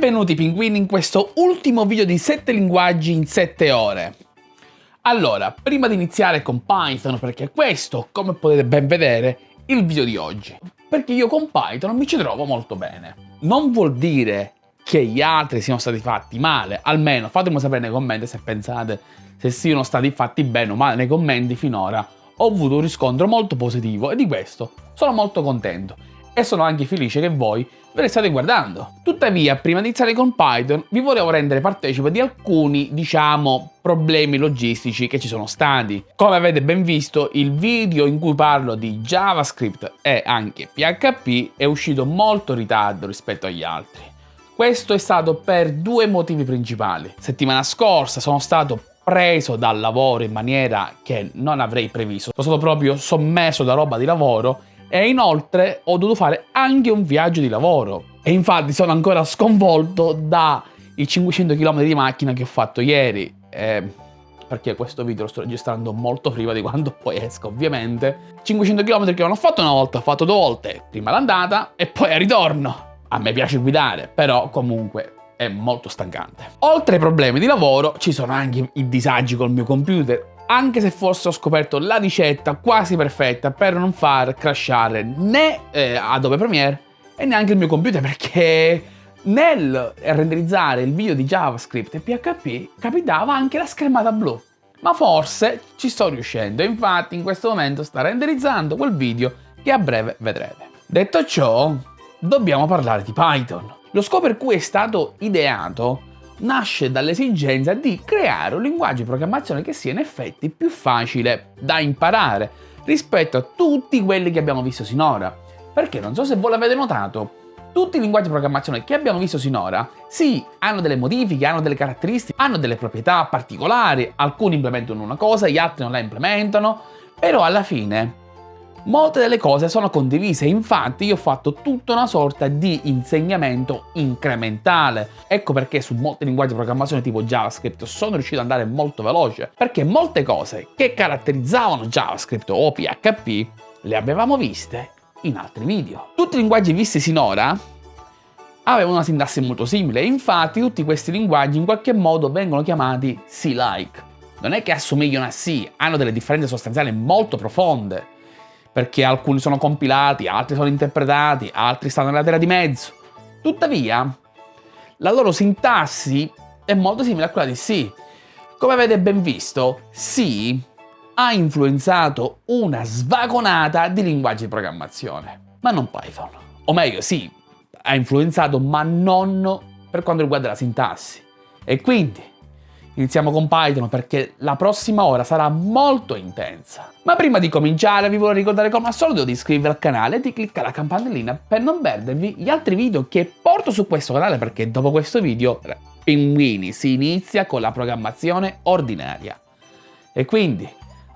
Benvenuti pinguini in questo ultimo video di 7 linguaggi in 7 ore. Allora, prima di iniziare con Python, perché questo, come potete ben vedere, è il video di oggi. Perché io con Python mi ci trovo molto bene. Non vuol dire che gli altri siano stati fatti male, almeno fatemelo sapere nei commenti se pensate se siano stati fatti bene o male nei commenti finora. Ho avuto un riscontro molto positivo e di questo sono molto contento e sono anche felice che voi ve le state guardando. Tuttavia, prima di iniziare con Python, vi volevo rendere partecipe di alcuni, diciamo, problemi logistici che ci sono stati. Come avete ben visto, il video in cui parlo di JavaScript e anche PHP è uscito molto in ritardo rispetto agli altri. Questo è stato per due motivi principali. Settimana scorsa sono stato preso dal lavoro in maniera che non avrei previsto. Sono stato proprio sommesso da roba di lavoro e inoltre ho dovuto fare anche un viaggio di lavoro. E infatti sono ancora sconvolto dai 500 km di macchina che ho fatto ieri. Eh, perché questo video lo sto registrando molto prima di quando poi esco ovviamente. 500 km che non ho fatto una volta, ho fatto due volte. Prima l'andata e poi al ritorno. A me piace guidare, però comunque è molto stancante. Oltre ai problemi di lavoro ci sono anche i disagi col mio computer anche se forse ho scoperto la ricetta quasi perfetta per non far crashare né eh, Adobe Premiere e neanche il mio computer perché nel renderizzare il video di JavaScript e PHP capitava anche la schermata blu. Ma forse ci sto riuscendo, infatti in questo momento sta renderizzando quel video che a breve vedrete. Detto ciò, dobbiamo parlare di Python. Lo scopo per cui è stato ideato nasce dall'esigenza di creare un linguaggio di programmazione che sia in effetti più facile da imparare rispetto a tutti quelli che abbiamo visto sinora. Perché non so se voi l'avete notato, tutti i linguaggi di programmazione che abbiamo visto sinora, sì, hanno delle modifiche, hanno delle caratteristiche, hanno delle proprietà particolari, alcuni implementano una cosa, gli altri non la implementano, però alla fine Molte delle cose sono condivise, infatti io ho fatto tutta una sorta di insegnamento incrementale. Ecco perché su molti linguaggi di programmazione tipo JavaScript sono riuscito ad andare molto veloce, perché molte cose che caratterizzavano JavaScript o PHP le avevamo viste in altri video. Tutti i linguaggi visti sinora avevano una sintassi molto simile, infatti tutti questi linguaggi in qualche modo vengono chiamati C-like. Non è che assomigliano a C, hanno delle differenze sostanziali molto profonde perché alcuni sono compilati, altri sono interpretati, altri stanno nella terra di mezzo. Tuttavia, la loro sintassi è molto simile a quella di C. Come avete ben visto, C ha influenzato una svagonata di linguaggi di programmazione, ma non Python. O meglio, sì, ha influenzato, ma non per quanto riguarda la sintassi. E quindi, Iniziamo con Python perché la prossima ora sarà molto intensa. Ma prima di cominciare vi voglio ricordare come al solito di iscrivervi al canale e di cliccare la campanellina per non perdervi gli altri video che porto su questo canale perché dopo questo video, pinguini, si inizia con la programmazione ordinaria. E quindi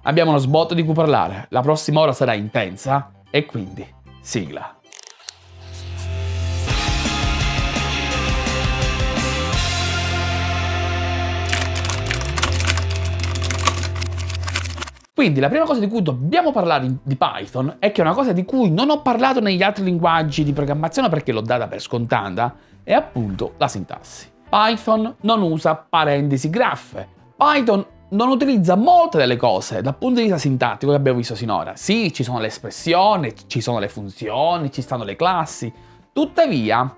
abbiamo uno sbotto di cui parlare, la prossima ora sarà intensa e quindi sigla. Quindi la prima cosa di cui dobbiamo parlare di Python è che è una cosa di cui non ho parlato negli altri linguaggi di programmazione perché l'ho data per scontata, è appunto la sintassi. Python non usa parentesi graffe. Python non utilizza molte delle cose dal punto di vista sintattico che abbiamo visto sinora. Sì, ci sono le espressioni, ci sono le funzioni, ci stanno le classi. Tuttavia,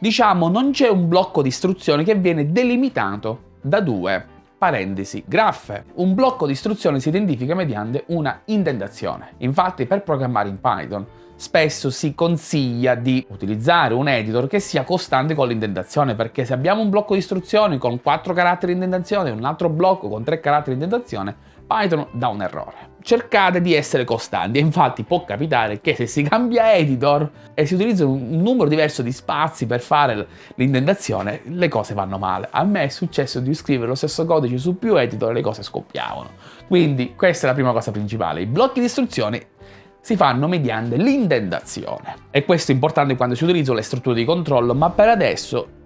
diciamo, non c'è un blocco di istruzioni che viene delimitato da due parentesi, graffe. Un blocco di istruzioni si identifica mediante una indentazione. Infatti per programmare in Python spesso si consiglia di utilizzare un editor che sia costante con l'indentazione perché se abbiamo un blocco di istruzioni con 4 caratteri di indentazione e un altro blocco con 3 caratteri di indentazione Python dà un errore. Cercate di essere costanti infatti può capitare che se si cambia editor e si utilizza un numero diverso di spazi per fare l'indentazione, le cose vanno male. A me è successo di scrivere lo stesso codice su più editor e le cose scoppiavano. Quindi questa è la prima cosa principale. I blocchi di istruzioni si fanno mediante l'indentazione. E questo è importante quando si utilizzano le strutture di controllo, ma per adesso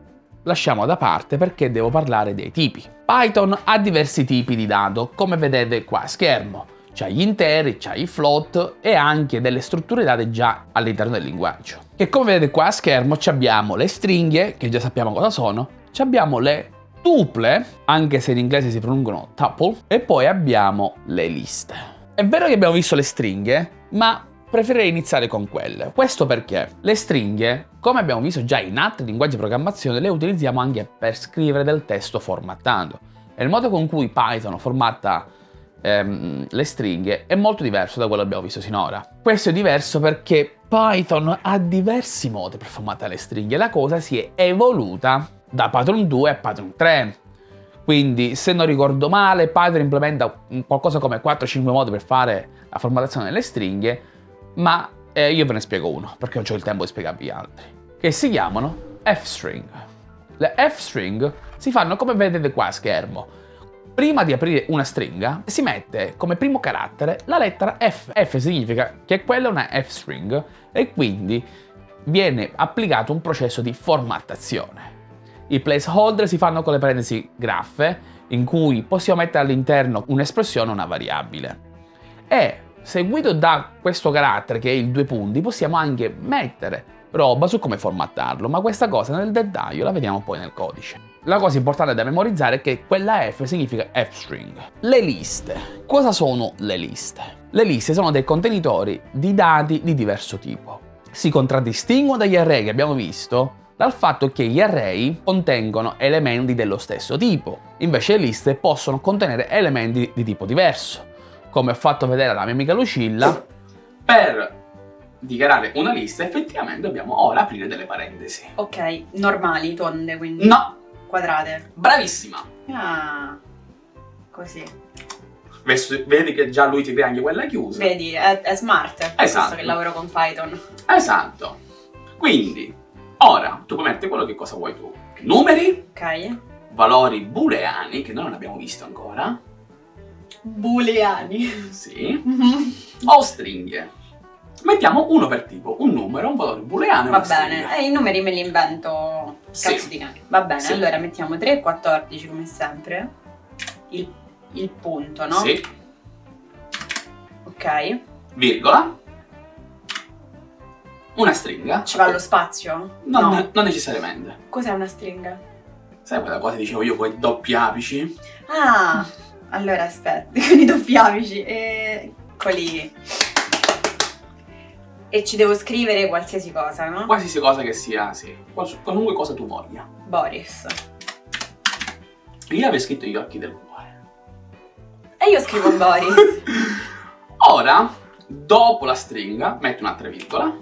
lasciamo da parte perché devo parlare dei tipi. Python ha diversi tipi di dato, come vedete qua a schermo. c'ha gli interi, c'ha i float e anche delle strutture date già all'interno del linguaggio. Che come vedete qua a schermo abbiamo le stringhe, che già sappiamo cosa sono, abbiamo le tuple, anche se in inglese si pronunciano tuple, e poi abbiamo le liste. È vero che abbiamo visto le stringhe, ma preferirei iniziare con quelle. Questo perché le stringhe, come abbiamo visto già in altri linguaggi di programmazione, le utilizziamo anche per scrivere del testo formattando. E il modo con cui Python formatta ehm, le stringhe è molto diverso da quello che abbiamo visto sinora. Questo è diverso perché Python ha diversi modi per formattare le stringhe. La cosa si è evoluta da Python 2 a Python 3. Quindi, se non ricordo male, Python implementa qualcosa come 4-5 modi per fare la formattazione delle stringhe, ma eh, io ve ne spiego uno, perché non ho il tempo di spiegarvi altri, che si chiamano f-string. Le f-string si fanno come vedete qua a schermo, prima di aprire una stringa si mette come primo carattere la lettera F. F significa che quella è una F-string e quindi viene applicato un processo di formattazione. I placeholder si fanno con le parentesi graffe in cui possiamo mettere all'interno un'espressione o una variabile. E seguito da questo carattere che è il due punti possiamo anche mettere roba su come formattarlo, ma questa cosa nel dettaglio la vediamo poi nel codice. La cosa importante da memorizzare è che quella F significa F-string. Le liste. Cosa sono le liste? Le liste sono dei contenitori di dati di diverso tipo. Si contraddistinguono dagli array che abbiamo visto dal fatto che gli array contengono elementi dello stesso tipo, invece le liste possono contenere elementi di tipo diverso. Come ho fatto vedere alla mia amica Lucilla, per dichiarare una lista effettivamente dobbiamo ora aprire delle parentesi. Ok, normali, tonde quindi? No! Quadrate. Bravissima! Ah, così. Vedi che già lui ti crea anche quella chiusa. Vedi, è, è smart, esatto. visto che lavoro con Python. Esatto. Quindi, ora tu puoi mettere quello che cosa vuoi tu. Numeri. Ok. Valori booleani, che noi non abbiamo visto ancora. Booleani. Sì. o stringhe. Mettiamo uno per tipo, un numero, un valore booleano Va bene, e i numeri me li invento sì. cazzo di cane. Va bene, sì. allora mettiamo 3 e 14 come sempre. Il, il punto, no? Sì. Ok. Virgola. Una stringa. Ci va lo spazio? Non, no. non necessariamente. Cos'è una stringa? Sai quella cosa che dicevo io con i doppi apici? Ah, allora aspetta, con i doppi apici. E... Eccoli. E ci devo scrivere qualsiasi cosa, no? Qualsiasi cosa che sia, sì. Qualunque cosa tu voglia. Boris. Io avrei scritto gli occhi del cuore. E io scrivo Boris. Ora, dopo la stringa, metto un'altra virgola.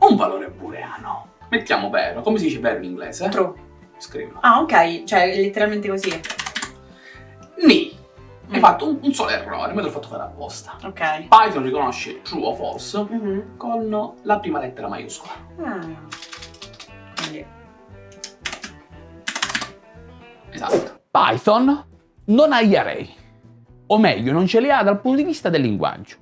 Un valore booleano. Mettiamo vero. Come si dice vero in inglese? True. Scrivo. Ah, ok. Cioè, letteralmente così. Ni. Hai Mm. fatto un, un solo errore, me l'ho fatto fare apposta. Ok. Python riconosce true o false Mhm. con la prima lettera maiuscola. Ah. Quindi. Esatto. Python non ha gli array, o meglio, non ce li ha dal punto di vista del linguaggio.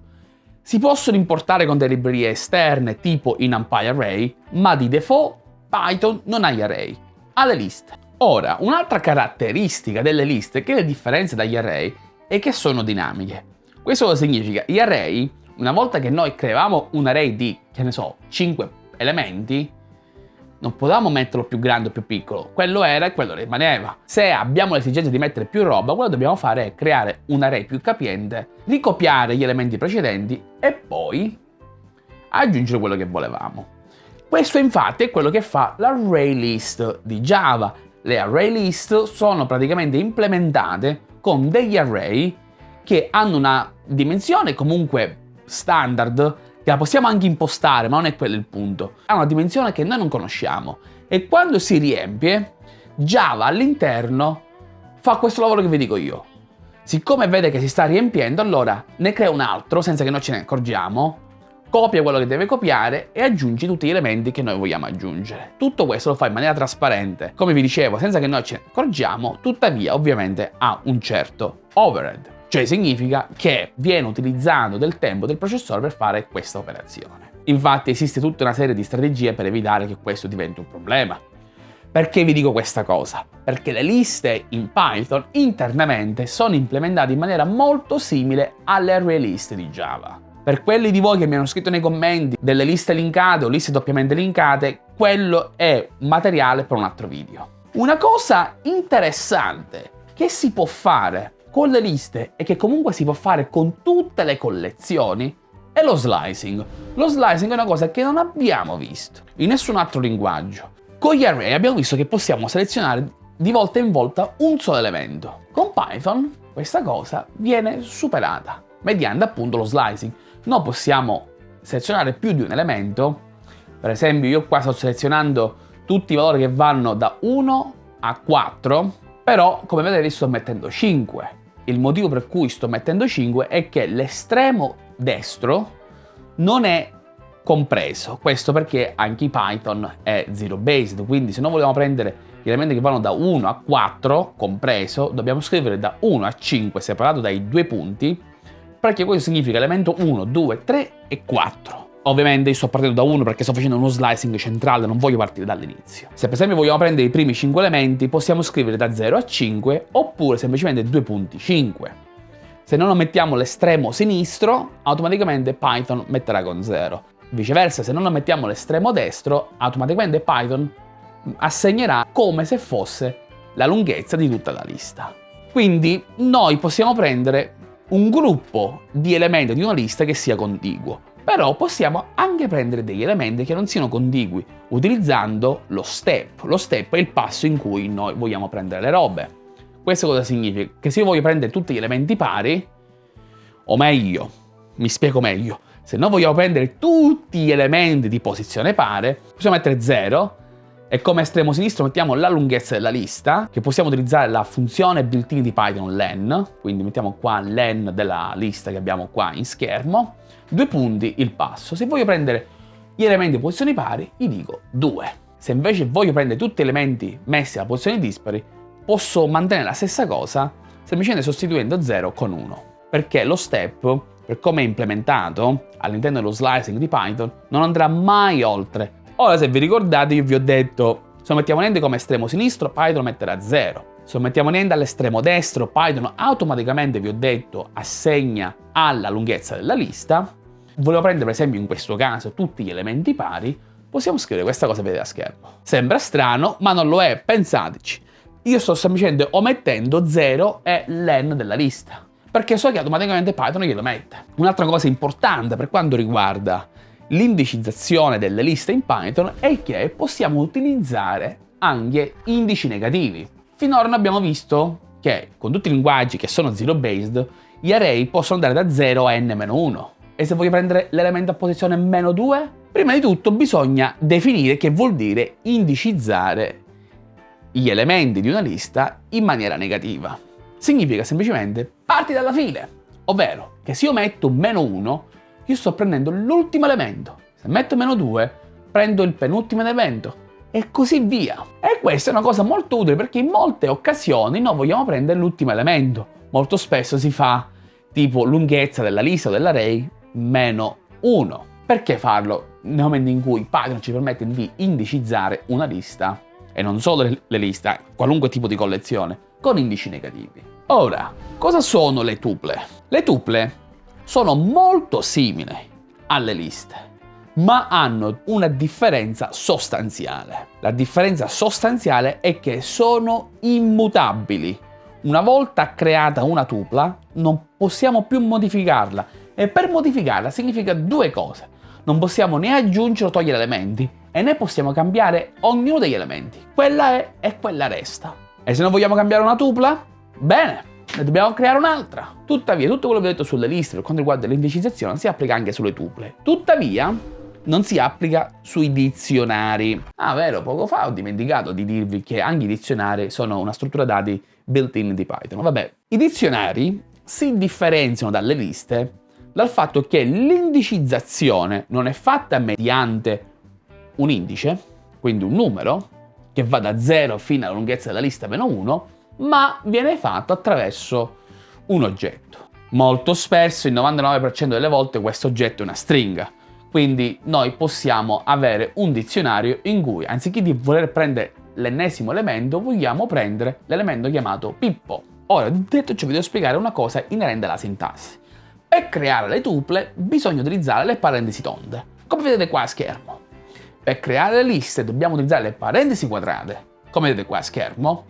Si possono importare con delle librerie esterne tipo in NumPy Array, ma di default Python non ha gli array, ha le liste. Ora, un'altra caratteristica delle liste che le differenze dagli array è che sono dinamiche. Questo cosa significa? Gli array, una volta che noi creiamo un array di, che ne so, 5 elementi, non potevamo metterlo più grande o più piccolo, quello era e quello rimaneva. Se abbiamo l'esigenza di mettere più roba, quello che dobbiamo fare è creare un array più capiente, ricopiare gli elementi precedenti e poi aggiungere quello che volevamo. Questo infatti è quello che fa l'array list di Java. Le array list sono praticamente implementate con degli array che hanno una dimensione comunque standard che la possiamo anche impostare, ma non è quello il punto. Ha una dimensione che noi non conosciamo e quando si riempie, Java all'interno fa questo lavoro che vi dico io. Siccome vede che si sta riempiendo, allora ne crea un altro senza che noi ce ne accorgiamo, copia quello che deve copiare e aggiunge tutti gli elementi che noi vogliamo aggiungere. Tutto questo lo fa in maniera trasparente, come vi dicevo, senza che noi ne accorgiamo, tuttavia ovviamente ha un certo overhead. Cioè significa che viene utilizzato del tempo del processore per fare questa operazione. Infatti esiste tutta una serie di strategie per evitare che questo diventi un problema. Perché vi dico questa cosa? Perché le liste in Python internamente sono implementate in maniera molto simile alle array di Java. Per quelli di voi che mi hanno scritto nei commenti delle liste linkate o liste doppiamente linkate, quello è materiale per un altro video. Una cosa interessante che si può fare con le liste e che comunque si può fare con tutte le collezioni è lo slicing. Lo slicing è una cosa che non abbiamo visto in nessun altro linguaggio. Con gli array abbiamo visto che possiamo selezionare di volta in volta un solo elemento. Con Python questa cosa viene superata mediante appunto lo slicing. Noi possiamo selezionare più di un elemento, per esempio io qua sto selezionando tutti i valori che vanno da 1 a 4, però come vedete sto mettendo 5. Il motivo per cui sto mettendo 5 è che l'estremo destro non è compreso. Questo perché anche Python è zero based, quindi se noi vogliamo prendere gli elementi che vanno da 1 a 4, compreso, dobbiamo scrivere da 1 a 5 separato dai due punti, perché questo significa elemento 1, 2, 3 e 4. Ovviamente io sto partendo da 1 perché sto facendo uno slicing centrale, non voglio partire dall'inizio. Se per esempio vogliamo prendere i primi 5 elementi, possiamo scrivere da 0 a 5 oppure semplicemente 2 punti 5. Se non mettiamo l'estremo sinistro, automaticamente Python metterà con 0. Viceversa, se non mettiamo l'estremo destro, automaticamente Python assegnerà come se fosse la lunghezza di tutta la lista. Quindi noi possiamo prendere un gruppo di elementi di una lista che sia contiguo, però possiamo anche prendere degli elementi che non siano contigui utilizzando lo step. Lo step è il passo in cui noi vogliamo prendere le robe. Questo cosa significa? Che se io voglio prendere tutti gli elementi pari, o meglio, mi spiego meglio, se noi vogliamo prendere tutti gli elementi di posizione pare, possiamo mettere 0 e come estremo sinistro mettiamo la lunghezza della lista, che possiamo utilizzare la funzione built-in di Python len, quindi mettiamo qua len della lista che abbiamo qua in schermo, due punti il passo. Se voglio prendere gli elementi di posizioni pari, gli dico 2. Se invece voglio prendere tutti gli elementi messi a posizioni dispari, posso mantenere la stessa cosa semplicemente sostituendo 0 con 1, perché lo step per come è implementato all'interno dello slicing di Python, non andrà mai oltre. Ora, se vi ricordate, io vi ho detto, se mettiamo niente come estremo sinistro, Python metterà 0. Se lo mettiamo niente all'estremo destro, Python automaticamente, vi ho detto, assegna alla lunghezza della lista. Volevo prendere, per esempio, in questo caso, tutti gli elementi pari, possiamo scrivere questa cosa vedete a schermo. Sembra strano, ma non lo è, pensateci. Io sto semplicemente omettendo 0 e len della lista perché so che automaticamente Python glielo mette. Un'altra cosa importante per quanto riguarda l'indicizzazione delle liste in Python è che possiamo utilizzare anche indici negativi. Finora noi abbiamo visto che con tutti i linguaggi che sono zero based, gli array possono andare da 0 a n-1. E se voglio prendere l'elemento a posizione meno 2, prima di tutto bisogna definire che vuol dire indicizzare gli elementi di una lista in maniera negativa significa semplicemente parti dalla fine, ovvero che se io metto meno 1, io sto prendendo l'ultimo elemento, se metto meno 2, prendo il penultimo elemento e così via. E questa è una cosa molto utile perché in molte occasioni noi vogliamo prendere l'ultimo elemento. Molto spesso si fa tipo lunghezza della lista o dell'array meno 1. Perché farlo nel momento in cui Python ci permette di indicizzare una lista e non solo le liste, qualunque tipo di collezione, con indici negativi. Ora, cosa sono le tuple? Le tuple sono molto simili alle liste, ma hanno una differenza sostanziale. La differenza sostanziale è che sono immutabili. Una volta creata una tupla, non possiamo più modificarla e per modificarla significa due cose. Non possiamo né aggiungere o togliere elementi e né possiamo cambiare ognuno degli elementi. Quella è e quella resta. E se non vogliamo cambiare una tupla, Bene, ne dobbiamo creare un'altra. Tuttavia, tutto quello che ho detto sulle liste per quanto riguarda l'indicizzazione si applica anche sulle tuple. Tuttavia, non si applica sui dizionari. Ah, vero, poco fa ho dimenticato di dirvi che anche i dizionari sono una struttura dati built-in di Python. Vabbè, i dizionari si differenziano dalle liste dal fatto che l'indicizzazione non è fatta mediante un indice, quindi un numero, che va da 0 fino alla lunghezza della lista meno 1, ma viene fatto attraverso un oggetto. Molto spesso, il 99% delle volte, questo oggetto è una stringa. Quindi noi possiamo avere un dizionario in cui anziché di voler prendere l'ennesimo elemento, vogliamo prendere l'elemento chiamato Pippo. Ora, detto ciò, vi devo spiegare una cosa inerente alla sintassi. Per creare le tuple bisogna utilizzare le parentesi tonde, come vedete qua a schermo. Per creare le liste dobbiamo utilizzare le parentesi quadrate, come vedete qua a schermo.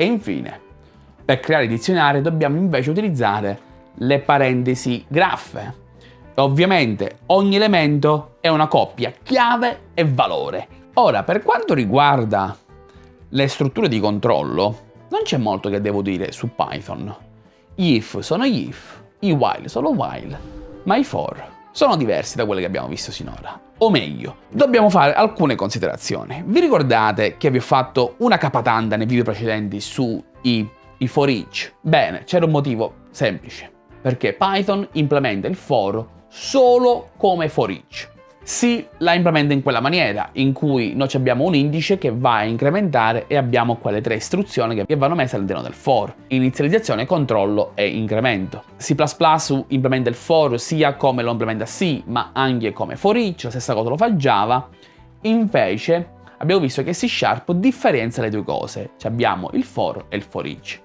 E infine, per creare i dizionari dobbiamo invece utilizzare le parentesi graffe. Ovviamente ogni elemento è una coppia chiave e valore. Ora, per quanto riguarda le strutture di controllo, non c'è molto che devo dire su Python. Gli if sono gli if, i while sono while, ma i for sono diversi da quelli che abbiamo visto sinora. O meglio, dobbiamo fare alcune considerazioni. Vi ricordate che vi ho fatto una capatanda nei video precedenti sui i for each? Bene, c'era un motivo semplice, perché Python implementa il for solo come for each si la implementa in quella maniera, in cui noi abbiamo un indice che va a incrementare e abbiamo quelle tre istruzioni che vanno messe all'interno del for. Inizializzazione, controllo e incremento. C++ implementa il for sia come lo implementa C, ma anche come for each, la stessa cosa lo fa Java. Invece abbiamo visto che C Sharp differenzia le due cose, cioè abbiamo il for e il for each.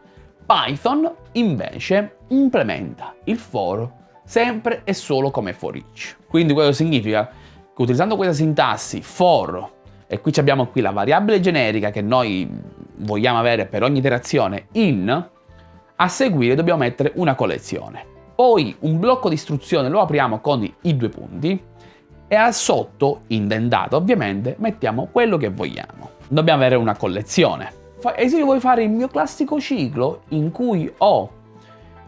Python invece implementa il for sempre e solo come for each. Quindi questo significa utilizzando questa sintassi for, e qui abbiamo qui la variabile generica che noi vogliamo avere per ogni iterazione in, a seguire dobbiamo mettere una collezione. Poi un blocco di istruzione lo apriamo con i due punti e al sotto, indentato ovviamente, mettiamo quello che vogliamo. Dobbiamo avere una collezione. E se io voglio fare il mio classico ciclo in cui ho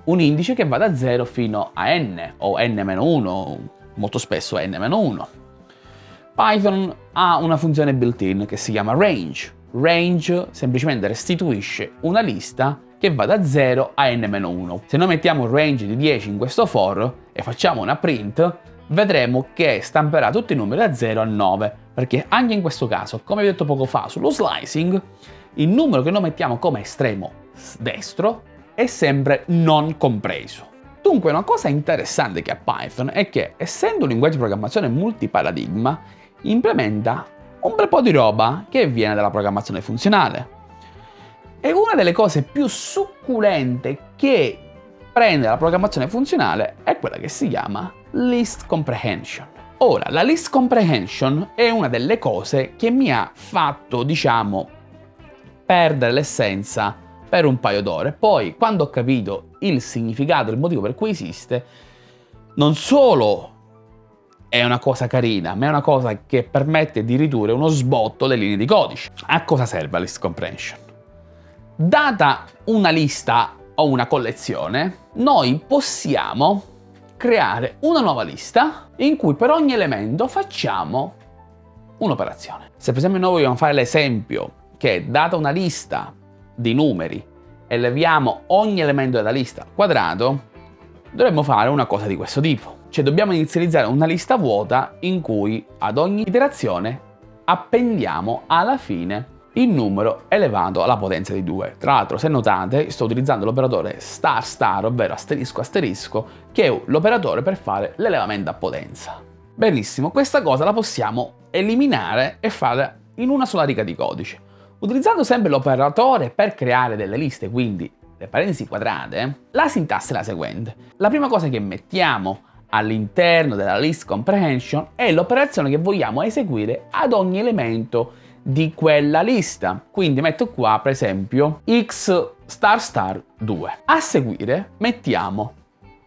un indice che va da 0 fino a n o n-1, molto spesso n-1. Python ha una funzione built-in che si chiama range. Range semplicemente restituisce una lista che va da 0 a n-1. Se noi mettiamo un range di 10 in questo for e facciamo una print, vedremo che stamperà tutti i numeri da 0 a 9, perché anche in questo caso, come vi ho detto poco fa sullo slicing, il numero che noi mettiamo come estremo destro è sempre non compreso. Dunque una cosa interessante che ha Python è che, essendo un linguaggio di programmazione multiparadigma, implementa un bel po' di roba che viene dalla programmazione funzionale. E una delle cose più succulente che prende la programmazione funzionale è quella che si chiama list comprehension. Ora, la list comprehension è una delle cose che mi ha fatto, diciamo, perdere l'essenza per un paio d'ore. Poi, quando ho capito il significato, il motivo per cui esiste, non solo è una cosa carina, ma è una cosa che permette di ridurre uno sbotto delle linee di codice. A cosa serve la list comprehension? Data una lista o una collezione, noi possiamo creare una nuova lista in cui per ogni elemento facciamo un'operazione. Se per esempio noi vogliamo fare l'esempio che data una lista di numeri e leviamo ogni elemento della lista al quadrato, dovremmo fare una cosa di questo tipo. Cioè dobbiamo inizializzare una lista vuota in cui ad ogni iterazione appendiamo alla fine il numero elevato alla potenza di 2. Tra l'altro, se notate, sto utilizzando l'operatore star star, ovvero asterisco asterisco, che è l'operatore per fare l'elevamento a potenza. Benissimo, questa cosa la possiamo eliminare e fare in una sola riga di codice. Utilizzando sempre l'operatore per creare delle liste, quindi le parentesi quadrate, la sintassi è la seguente. La prima cosa che mettiamo all'interno della list comprehension è l'operazione che vogliamo eseguire ad ogni elemento di quella lista. Quindi metto qua, per esempio, x star star 2. A seguire mettiamo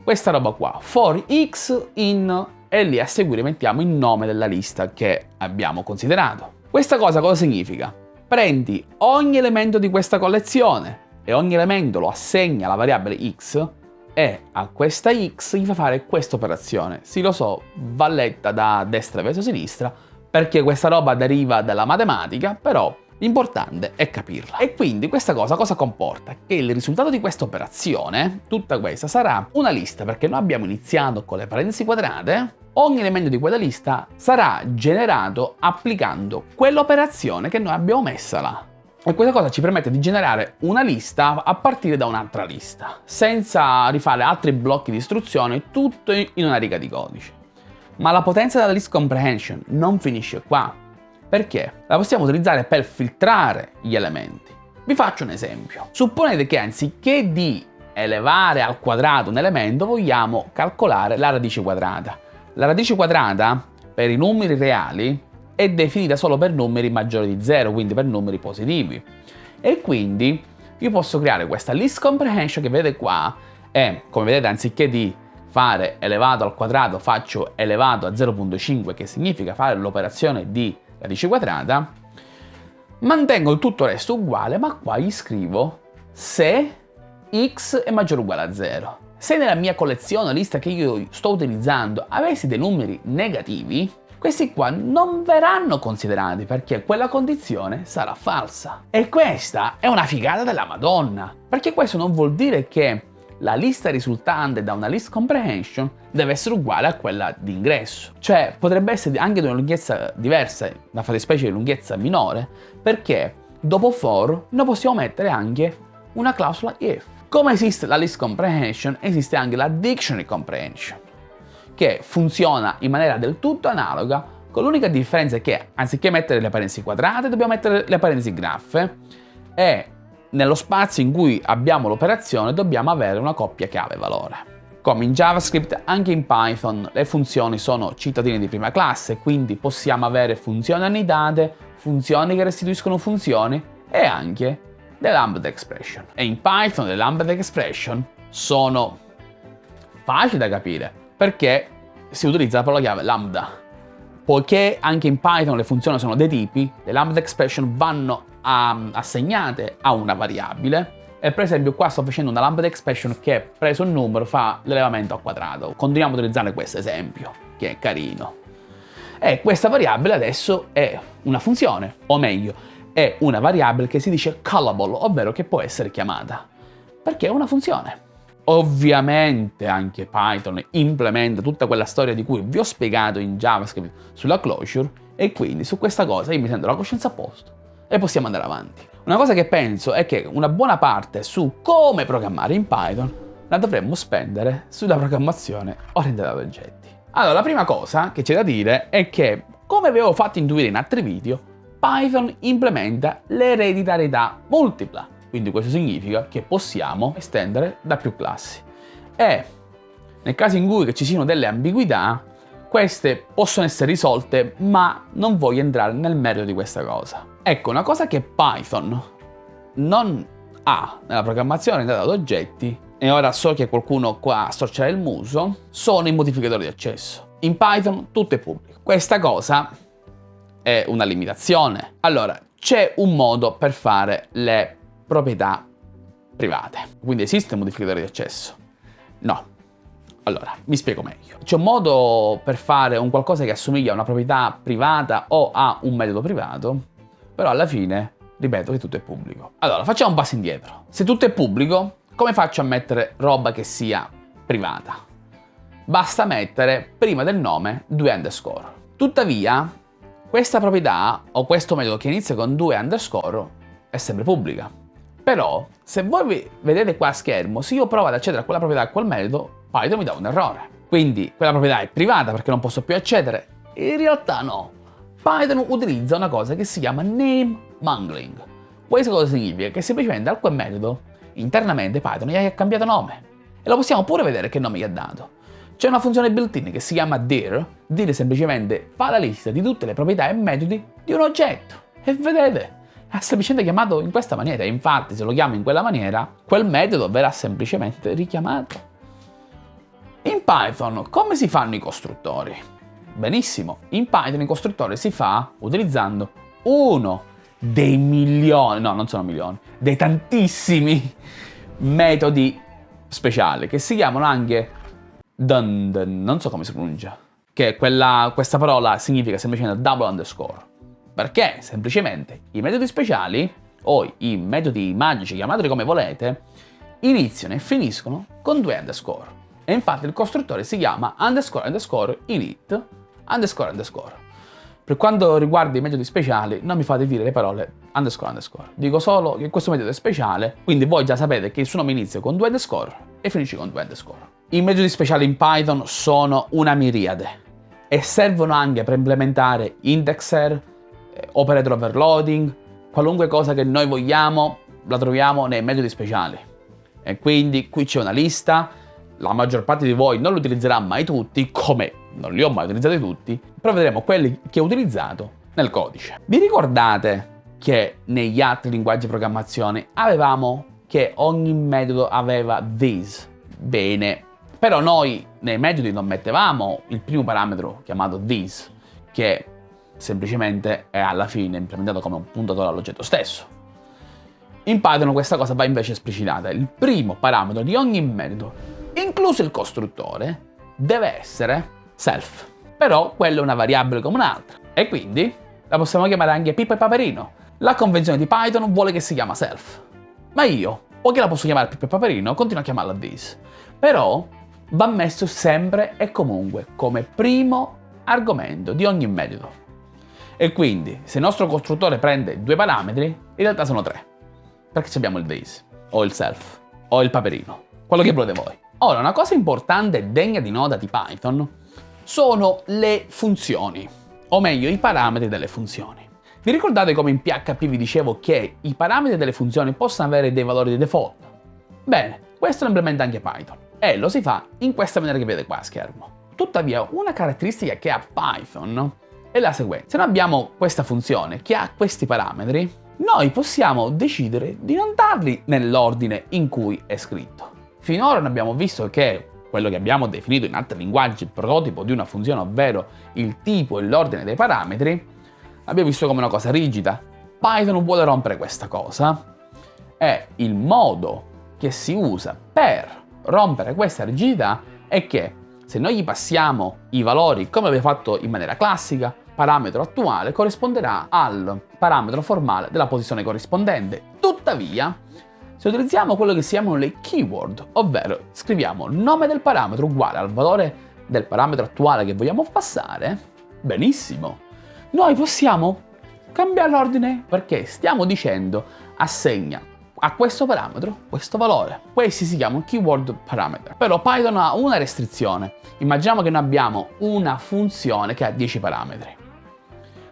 questa roba qua, for x in e lì a seguire mettiamo il nome della lista che abbiamo considerato. Questa cosa cosa significa? Prendi ogni elemento di questa collezione e ogni elemento lo assegna alla variabile x e a questa x gli fa fare questa operazione. Sì, lo so, va letta da destra verso sinistra, perché questa roba deriva dalla matematica, però l'importante è capirla. E quindi questa cosa cosa comporta? Che il risultato di questa operazione, tutta questa, sarà una lista, perché noi abbiamo iniziato con le parentesi quadrate, ogni elemento di quella lista sarà generato applicando quell'operazione che noi abbiamo messa là. E questa cosa ci permette di generare una lista a partire da un'altra lista, senza rifare altri blocchi di istruzioni, tutto in una riga di codice. Ma la potenza della list comprehension non finisce qua. Perché? La possiamo utilizzare per filtrare gli elementi. Vi faccio un esempio. Supponete che anziché di elevare al quadrato un elemento vogliamo calcolare la radice quadrata. La radice quadrata per i numeri reali è definita solo per numeri maggiori di 0, quindi per numeri positivi. E quindi io posso creare questa list comprehension che vedete qua e come vedete anziché di fare elevato al quadrato faccio elevato a 0.5 che significa fare l'operazione di radice quadrata mantengo tutto il resto uguale ma qua gli scrivo se x è maggiore o uguale a 0 se nella mia collezione lista che io sto utilizzando avessi dei numeri negativi questi qua non verranno considerati perché quella condizione sarà falsa. E questa è una figata della Madonna, perché questo non vuol dire che la lista risultante da una list comprehension deve essere uguale a quella di ingresso. Cioè potrebbe essere anche di una lunghezza diversa, una fattispecie di lunghezza minore, perché dopo for noi possiamo mettere anche una clausola if. Come esiste la list comprehension, esiste anche la dictionary comprehension che funziona in maniera del tutto analoga, con l'unica differenza che anziché mettere le parentesi quadrate dobbiamo mettere le parentesi graffe e nello spazio in cui abbiamo l'operazione dobbiamo avere una coppia chiave-valore. Come in JavaScript, anche in Python le funzioni sono cittadine di prima classe, quindi possiamo avere funzioni annitate, funzioni che restituiscono funzioni e anche le lambda expression. E in Python le lambda expression sono facili da capire, perché si utilizza la parola chiave lambda. Poiché anche in Python le funzioni sono dei tipi, le lambda expression vanno a, assegnate a una variabile e per esempio qua sto facendo una lambda expression che preso un numero fa l'elevamento al quadrato. Continuiamo a utilizzare questo esempio, che è carino. E questa variabile adesso è una funzione, o meglio, è una variabile che si dice callable, ovvero che può essere chiamata, perché è una funzione. Ovviamente anche Python implementa tutta quella storia di cui vi ho spiegato in JavaScript sulla closure e quindi su questa cosa io mi sento la coscienza a posto e possiamo andare avanti. Una cosa che penso è che una buona parte su come programmare in Python la dovremmo spendere sulla programmazione orientata ad oggetti. Allora, la prima cosa che c'è da dire è che, come avevo fatto intuire in altri video, Python implementa l'ereditarietà multipla quindi questo significa che possiamo estendere da più classi. E nel caso in cui ci siano delle ambiguità, queste possono essere risolte, ma non voglio entrare nel merito di questa cosa. Ecco, una cosa che Python non ha nella programmazione data ad oggetti, e ora so che qualcuno qua storcerà il muso, sono i modificatori di accesso. In Python tutto è pubblico. Questa cosa è una limitazione. Allora, c'è un modo per fare le proprietà private. Quindi esiste un modificatore di accesso? No. Allora, mi spiego meglio. C'è un modo per fare un qualcosa che assomiglia a una proprietà privata o a un metodo privato, però alla fine, ripeto che tutto è pubblico. Allora, facciamo un passo indietro. Se tutto è pubblico, come faccio a mettere roba che sia privata? Basta mettere prima del nome due underscore. Tuttavia, questa proprietà o questo metodo che inizia con due underscore è sempre pubblica. Però, se voi vedete qua a schermo, se io provo ad accedere a quella proprietà, a quel metodo, Python mi dà un errore. Quindi quella proprietà è privata perché non posso più accedere? In realtà no. Python utilizza una cosa che si chiama name mangling. Questo cosa significa? Che semplicemente a quel metodo, internamente Python gli ha cambiato nome. E lo possiamo pure vedere che nome gli ha dato. C'è una funzione built-in che si chiama dir. Dir semplicemente fa la lista di tutte le proprietà e metodi di un oggetto. E vedete, ha semplicemente chiamato in questa maniera. Infatti, se lo chiamo in quella maniera, quel metodo verrà semplicemente richiamato. In Python, come si fanno i costruttori? Benissimo, in Python i costruttori si fa utilizzando uno dei milioni, no non sono milioni, dei tantissimi metodi speciali che si chiamano anche dun, dun non so come si pronuncia, che quella, questa parola significa semplicemente double underscore. Perché semplicemente i metodi speciali, o i metodi magici, chiamateli come volete, iniziano e finiscono con due underscore. E infatti il costruttore si chiama underscore underscore init underscore underscore. Per quanto riguarda i metodi speciali, non mi fate dire le parole underscore underscore. Dico solo che questo metodo è speciale, quindi voi già sapete che il suo nome inizia con due underscore e finisce con due underscore. I metodi speciali in Python sono una miriade e servono anche per implementare indexer, operator overloading, qualunque cosa che noi vogliamo la troviamo nei metodi speciali. E quindi qui c'è una lista, la maggior parte di voi non li utilizzerà mai tutti, come non li ho mai utilizzati tutti, però vedremo quelli che ho utilizzato nel codice. Vi ricordate che negli altri linguaggi di programmazione avevamo che ogni metodo aveva this? Bene, però noi nei metodi non mettevamo il primo parametro chiamato this, che semplicemente è alla fine implementato come un puntatore all'oggetto stesso. In Python questa cosa va invece esplicitata. Il primo parametro di ogni metodo, incluso il costruttore, deve essere self. Però quella è una variabile come un'altra. E quindi la possiamo chiamare anche Pippo e Paperino. La convenzione di Python vuole che si chiama self. Ma io, o che la posso chiamare Pippo e Paperino, continuo a chiamarla this. Però va messo sempre e comunque come primo argomento di ogni metodo. E quindi, se il nostro costruttore prende due parametri, in realtà sono tre. Perché abbiamo il this, o il self, o il paperino, quello che volete voi. Ora, una cosa importante e degna di nota di Python sono le funzioni, o meglio i parametri delle funzioni. Vi ricordate come in PHP vi dicevo che i parametri delle funzioni possono avere dei valori di default? Bene, questo lo implementa anche Python e lo si fa in questa maniera che vedete qua a schermo. Tuttavia, una caratteristica che ha Python è la seguente. Se noi abbiamo questa funzione che ha questi parametri, noi possiamo decidere di non darli nell'ordine in cui è scritto. Finora abbiamo visto che quello che abbiamo definito in altri linguaggi il prototipo di una funzione, ovvero il tipo e l'ordine dei parametri, l'abbiamo visto come una cosa rigida. Python vuole rompere questa cosa e il modo che si usa per rompere questa rigidità è che se noi gli passiamo i valori come abbiamo fatto in maniera classica, parametro attuale corrisponderà al parametro formale della posizione corrispondente. Tuttavia, se utilizziamo quello che si chiamano le keyword, ovvero scriviamo nome del parametro uguale al valore del parametro attuale che vogliamo passare, benissimo, noi possiamo cambiare l'ordine perché stiamo dicendo assegna a questo parametro questo valore. Questi si chiamano keyword parameter. Però Python ha una restrizione. Immaginiamo che noi abbiamo una funzione che ha 10 parametri.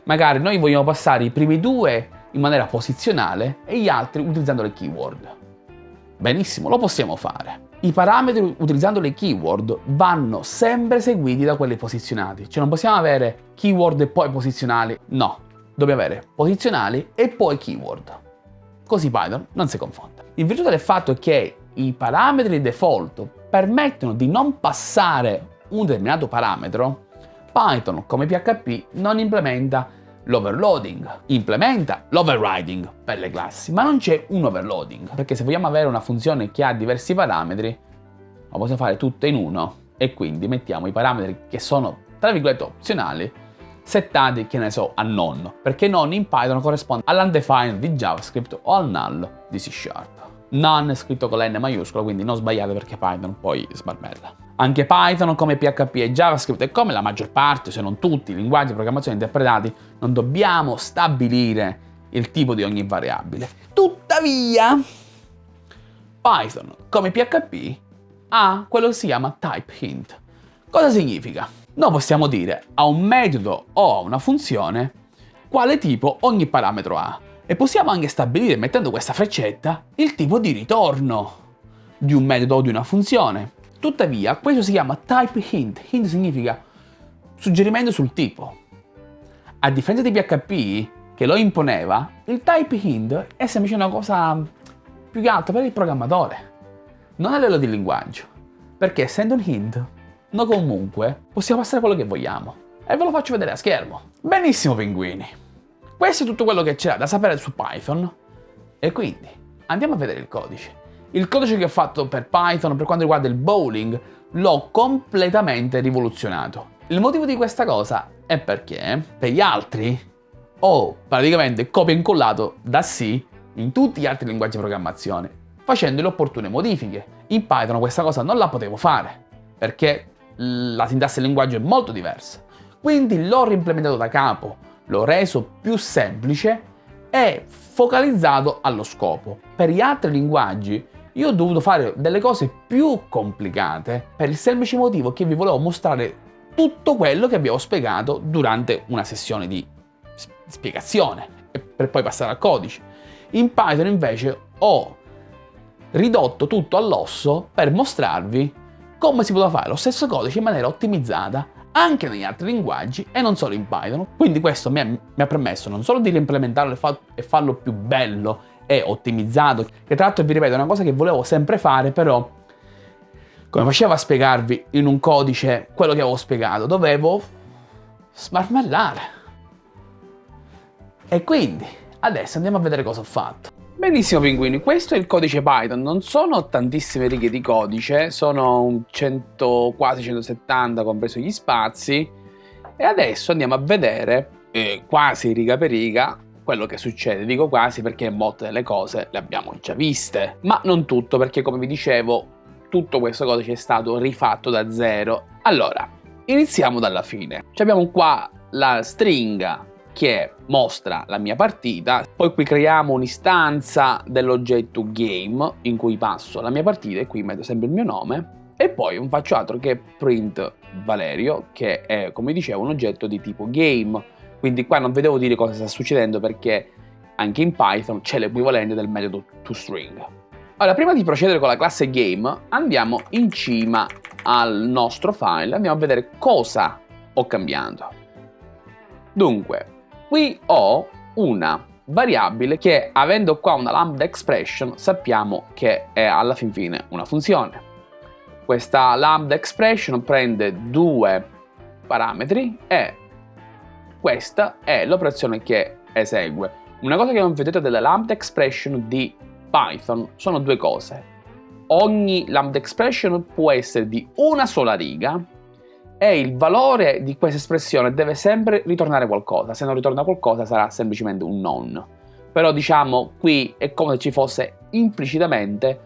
Magari noi vogliamo passare i primi due in maniera posizionale e gli altri utilizzando le keyword. Benissimo, lo possiamo fare. I parametri utilizzando le keyword vanno sempre seguiti da quelli posizionati. Cioè non possiamo avere keyword e poi posizionali. No, dobbiamo avere posizionali e poi keyword. Così Python non si confonde. In virtù del fatto che i parametri default permettono di non passare un determinato parametro, Python come PHP non implementa l'overloading, implementa l'overriding per le classi, ma non c'è un overloading, perché se vogliamo avere una funzione che ha diversi parametri, la possiamo fare tutte in uno e quindi mettiamo i parametri che sono tra virgolette opzionali settati, che ne so, a non, perché non in Python corrisponde all'undefined di JavaScript o al null di C Sharp. None è scritto con la N maiuscola, quindi non sbagliate perché Python poi sbarbella. Anche Python, come PHP e JavaScript, e come la maggior parte, se non tutti, i linguaggi di programmazione interpretati, non dobbiamo stabilire il tipo di ogni variabile. Tuttavia, Python, come PHP, ha quello che si chiama type hint. Cosa significa? Noi possiamo dire a un metodo o a una funzione quale tipo ogni parametro ha e possiamo anche stabilire mettendo questa freccetta il tipo di ritorno di un metodo o di una funzione. Tuttavia questo si chiama type hint, hint significa suggerimento sul tipo. A differenza di PHP che lo imponeva, il type hint è semplicemente una cosa più che altro per il programmatore, non a livello di linguaggio, perché essendo un hint noi comunque possiamo passare quello che vogliamo. E ve lo faccio vedere a schermo. Benissimo pinguini. Questo è tutto quello che c'è da sapere su Python. E quindi andiamo a vedere il codice. Il codice che ho fatto per Python per quanto riguarda il bowling l'ho completamente rivoluzionato. Il motivo di questa cosa è perché per gli altri ho praticamente copia e incollato da C in tutti gli altri linguaggi di programmazione facendo le opportune modifiche. In Python questa cosa non la potevo fare perché la sintassi del linguaggio è molto diversa. Quindi l'ho reimplementato da capo, l'ho reso più semplice e focalizzato allo scopo. Per gli altri linguaggi io ho dovuto fare delle cose più complicate per il semplice motivo che vi volevo mostrare tutto quello che vi ho spiegato durante una sessione di spiegazione per poi passare al codice. In Python invece ho ridotto tutto all'osso per mostrarvi come si poteva fare lo stesso codice in maniera ottimizzata anche negli altri linguaggi e non solo in Python. Quindi questo mi ha, mi ha permesso non solo di reimplementarlo e, fa, e farlo più bello e ottimizzato, che tra l'altro vi ripeto è una cosa che volevo sempre fare, però come facevo a spiegarvi in un codice quello che avevo spiegato, dovevo smarmellare. E quindi adesso andiamo a vedere cosa ho fatto. Benissimo pinguini, questo è il codice Python, non sono tantissime righe di codice, sono 100, quasi 170 compreso gli spazi e adesso andiamo a vedere eh, quasi riga per riga quello che succede. Dico quasi perché molte delle cose le abbiamo già viste, ma non tutto perché come vi dicevo tutto questo codice è stato rifatto da zero. Allora, iniziamo dalla fine. abbiamo qua la stringa che mostra la mia partita, poi qui creiamo un'istanza dell'oggetto game in cui passo la mia partita e qui metto sempre il mio nome e poi non faccio altro che print Valerio che è come dicevo un oggetto di tipo game quindi qua non vedevo dire cosa sta succedendo perché anche in Python c'è l'equivalente del metodo toString allora prima di procedere con la classe game andiamo in cima al nostro file andiamo a vedere cosa ho cambiato dunque Qui ho una variabile che avendo qua una lambda expression sappiamo che è alla fin fine una funzione. Questa lambda expression prende due parametri e questa è l'operazione che esegue. Una cosa che non vedete della lambda expression di Python sono due cose. Ogni lambda expression può essere di una sola riga e il valore di questa espressione deve sempre ritornare qualcosa, se non ritorna qualcosa sarà semplicemente un non. Però diciamo qui è come se ci fosse implicitamente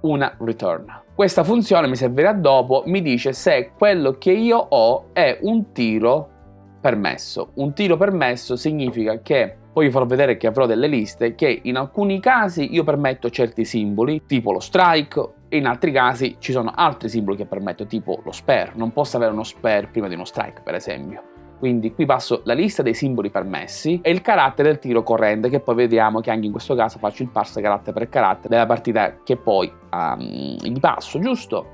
una return. Questa funzione mi servirà dopo, mi dice se quello che io ho è un tiro permesso. Un tiro permesso significa che poi vi farò vedere che avrò delle liste che in alcuni casi io permetto certi simboli, tipo lo strike, e in altri casi ci sono altri simboli che permetto, tipo lo spare. Non posso avere uno spare prima di uno strike, per esempio. Quindi qui passo la lista dei simboli permessi e il carattere del tiro corrente, che poi vediamo che anche in questo caso faccio il parse carattere per carattere della partita che poi um, gli passo, giusto?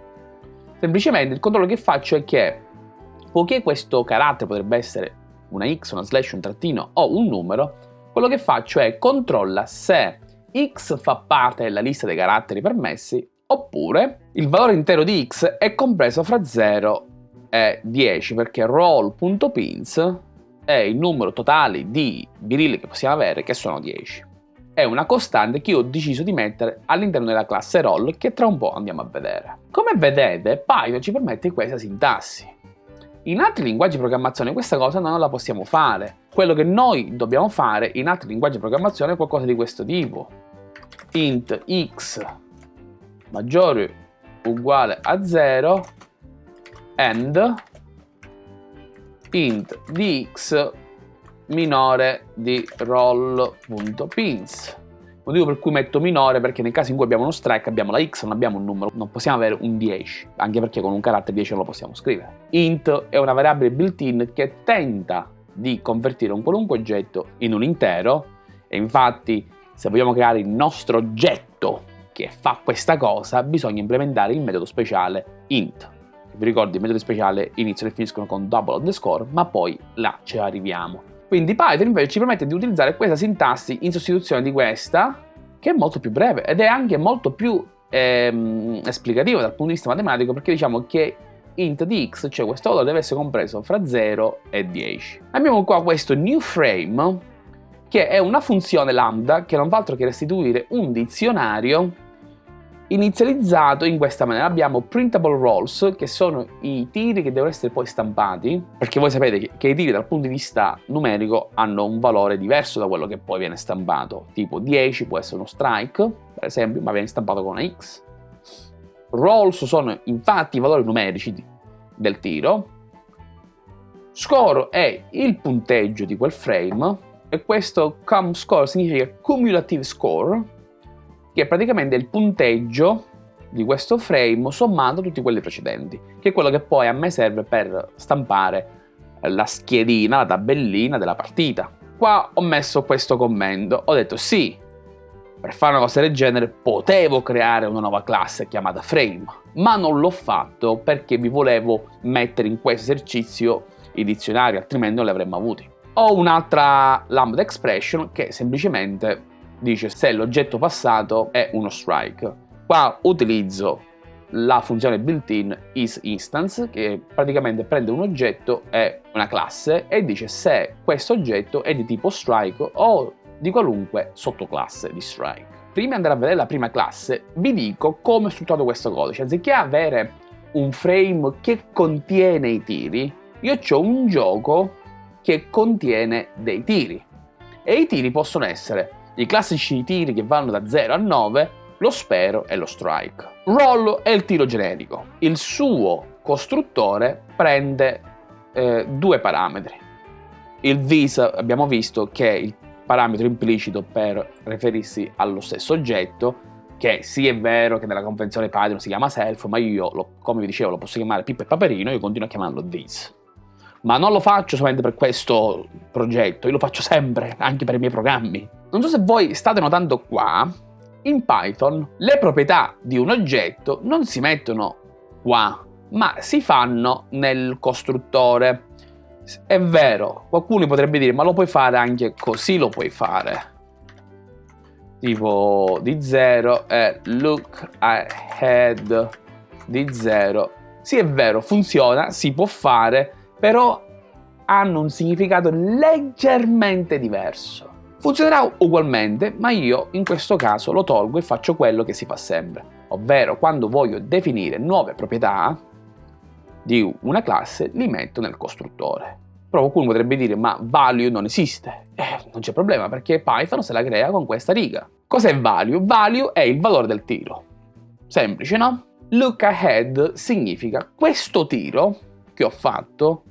Semplicemente il controllo che faccio è che, poiché questo carattere potrebbe essere una x, una slash, un trattino o un numero, quello che faccio è controlla se x fa parte della lista dei caratteri permessi oppure il valore intero di x è compreso fra 0 e 10 perché roll.pins è il numero totale di birilli che possiamo avere che sono 10. È una costante che ho deciso di mettere all'interno della classe roll che tra un po' andiamo a vedere. Come vedete Python ci permette questa sintassi. In altri linguaggi di programmazione questa cosa non la possiamo fare. Quello che noi dobbiamo fare in altri linguaggi di programmazione è qualcosa di questo tipo. int x maggiore uguale a 0 and int di x minore di roll.pins motivo per cui metto minore perché nel caso in cui abbiamo uno strike abbiamo la x, non abbiamo un numero, non possiamo avere un 10, anche perché con un carattere 10 non lo possiamo scrivere. int è una variabile built-in che tenta di convertire un qualunque oggetto in un intero e infatti se vogliamo creare il nostro oggetto che fa questa cosa bisogna implementare il metodo speciale int. Vi ricordo i metodi speciali iniziano e finiscono con double underscore ma poi là ci arriviamo. Quindi Python invece ci permette di utilizzare questa sintassi in sostituzione di questa, che è molto più breve ed è anche molto più ehm, esplicativa dal punto di vista matematico perché diciamo che int di x, cioè questo valore deve essere compreso fra 0 e 10. Abbiamo qua questo new frame che è una funzione lambda che non fa altro che restituire un dizionario inizializzato in questa maniera. Abbiamo printable rolls, che sono i tiri che devono essere poi stampati, perché voi sapete che, i tiri dal punto di vista numerico hanno un valore diverso da quello che poi viene stampato. Tipo 10 può essere uno strike, per esempio, ma viene stampato con una X. Rolls sono infatti i valori numerici del tiro. Score è il punteggio di quel frame e questo cum score significa cumulative score che è praticamente il punteggio di questo frame sommando tutti quelli precedenti, che è quello che poi a me serve per stampare la schedina, la tabellina della partita. Qua ho messo questo commento, ho detto sì, per fare una cosa del genere potevo creare una nuova classe chiamata frame, ma non l'ho fatto perché vi volevo mettere in questo esercizio i dizionari, altrimenti non li avremmo avuti. Ho un'altra lambda expression che semplicemente dice se l'oggetto passato è uno strike. Qua utilizzo la funzione built-in isInstance che praticamente prende un oggetto e una classe e dice se questo oggetto è di tipo strike o di qualunque sottoclasse di strike. Prima di andare a vedere la prima classe vi dico come è strutturato questo codice. Anziché avere un frame che contiene i tiri, io ho un gioco che contiene dei tiri. E i tiri possono essere i classici tiri che vanno da 0 a 9, lo spero e lo strike. Roll è il tiro generico. Il suo costruttore prende eh, due parametri. Il vis abbiamo visto che è il parametro implicito per riferirsi allo stesso oggetto, che sì è vero che nella convenzione Python si chiama self, ma io, lo, come vi dicevo, lo posso chiamare Pippo e Paperino, io continuo a chiamarlo this. Ma non lo faccio solamente per questo progetto, io lo faccio sempre, anche per i miei programmi. Non so se voi state notando qua, in Python le proprietà di un oggetto non si mettono qua, ma si fanno nel costruttore. È vero, qualcuno potrebbe dire, ma lo puoi fare anche così, lo puoi fare. Tipo di 0 e look ahead di 0. Sì, è vero, funziona, si può fare, però hanno un significato leggermente diverso. Funzionerà ugualmente, ma io in questo caso lo tolgo e faccio quello che si fa sempre, ovvero quando voglio definire nuove proprietà, di una classe li metto nel costruttore. Però qualcuno potrebbe dire ma value non esiste. Eh, non c'è problema perché Python se la crea con questa riga. Cos'è value? Value è il valore del tiro. Semplice, no? Look ahead significa questo tiro che ho fatto,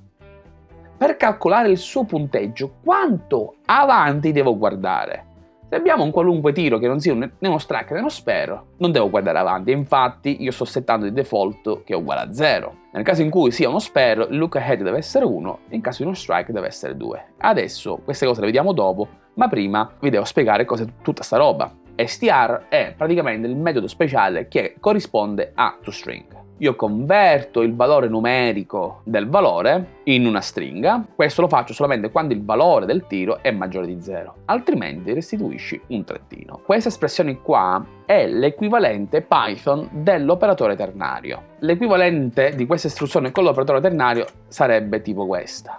per calcolare il suo punteggio, quanto avanti devo guardare? Se abbiamo un qualunque tiro che non sia né uno strike né uno spero, non devo guardare avanti, infatti io sto settando di default che è uguale a 0. Nel caso in cui sia uno spero, il look ahead deve essere 1, in caso di uno strike deve essere 2. Adesso queste cose le vediamo dopo, ma prima vi devo spiegare cos'è tutta sta roba. str è praticamente il metodo speciale che corrisponde a toString io converto il valore numerico del valore in una stringa, questo lo faccio solamente quando il valore del tiro è maggiore di 0, altrimenti restituisci un trettino. Questa espressione qua è l'equivalente Python dell'operatore ternario. L'equivalente di questa istruzione con l'operatore ternario sarebbe tipo questa.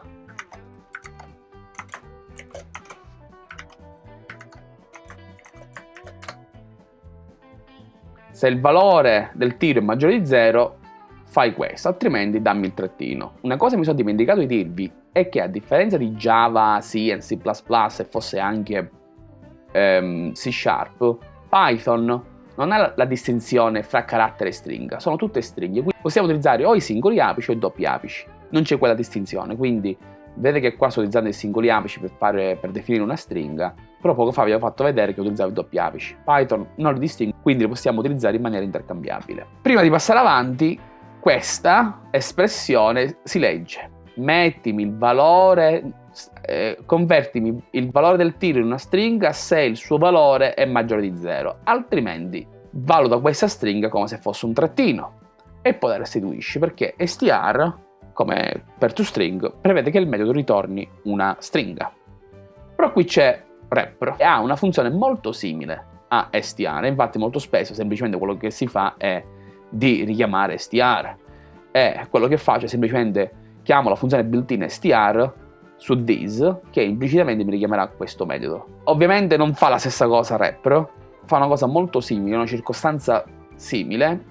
Se il valore del tiro è maggiore di 0, fai questo, altrimenti dammi il trettino. Una cosa mi sono dimenticato di dirvi è che a differenza di Java, C C++ e fosse anche um, C Sharp, Python non ha la distinzione fra carattere e stringa, sono tutte stringhe, quindi possiamo utilizzare o i singoli apici o i doppi apici, non c'è quella distinzione, quindi vedete che qua sto utilizzando i singoli apici per, fare, per definire una stringa, però poco fa vi ho fatto vedere che utilizzavo i doppi apici. Python non li distingue, quindi li possiamo utilizzare in maniera intercambiabile. Prima di passare avanti, questa espressione si legge. Mettimi il valore, eh, convertimi il valore del tiro in una stringa se il suo valore è maggiore di 0, altrimenti valuta questa stringa come se fosse un trattino e poi la restituisci perché str, come per toString, prevede che il metodo ritorni una stringa. Però qui c'è repro e ha una funzione molto simile a str, infatti molto spesso semplicemente quello che si fa è di richiamare str e quello che faccio è semplicemente chiamo la funzione built-in str su this che implicitamente mi richiamerà questo metodo. Ovviamente non fa la stessa cosa repro, fa una cosa molto simile, una circostanza simile,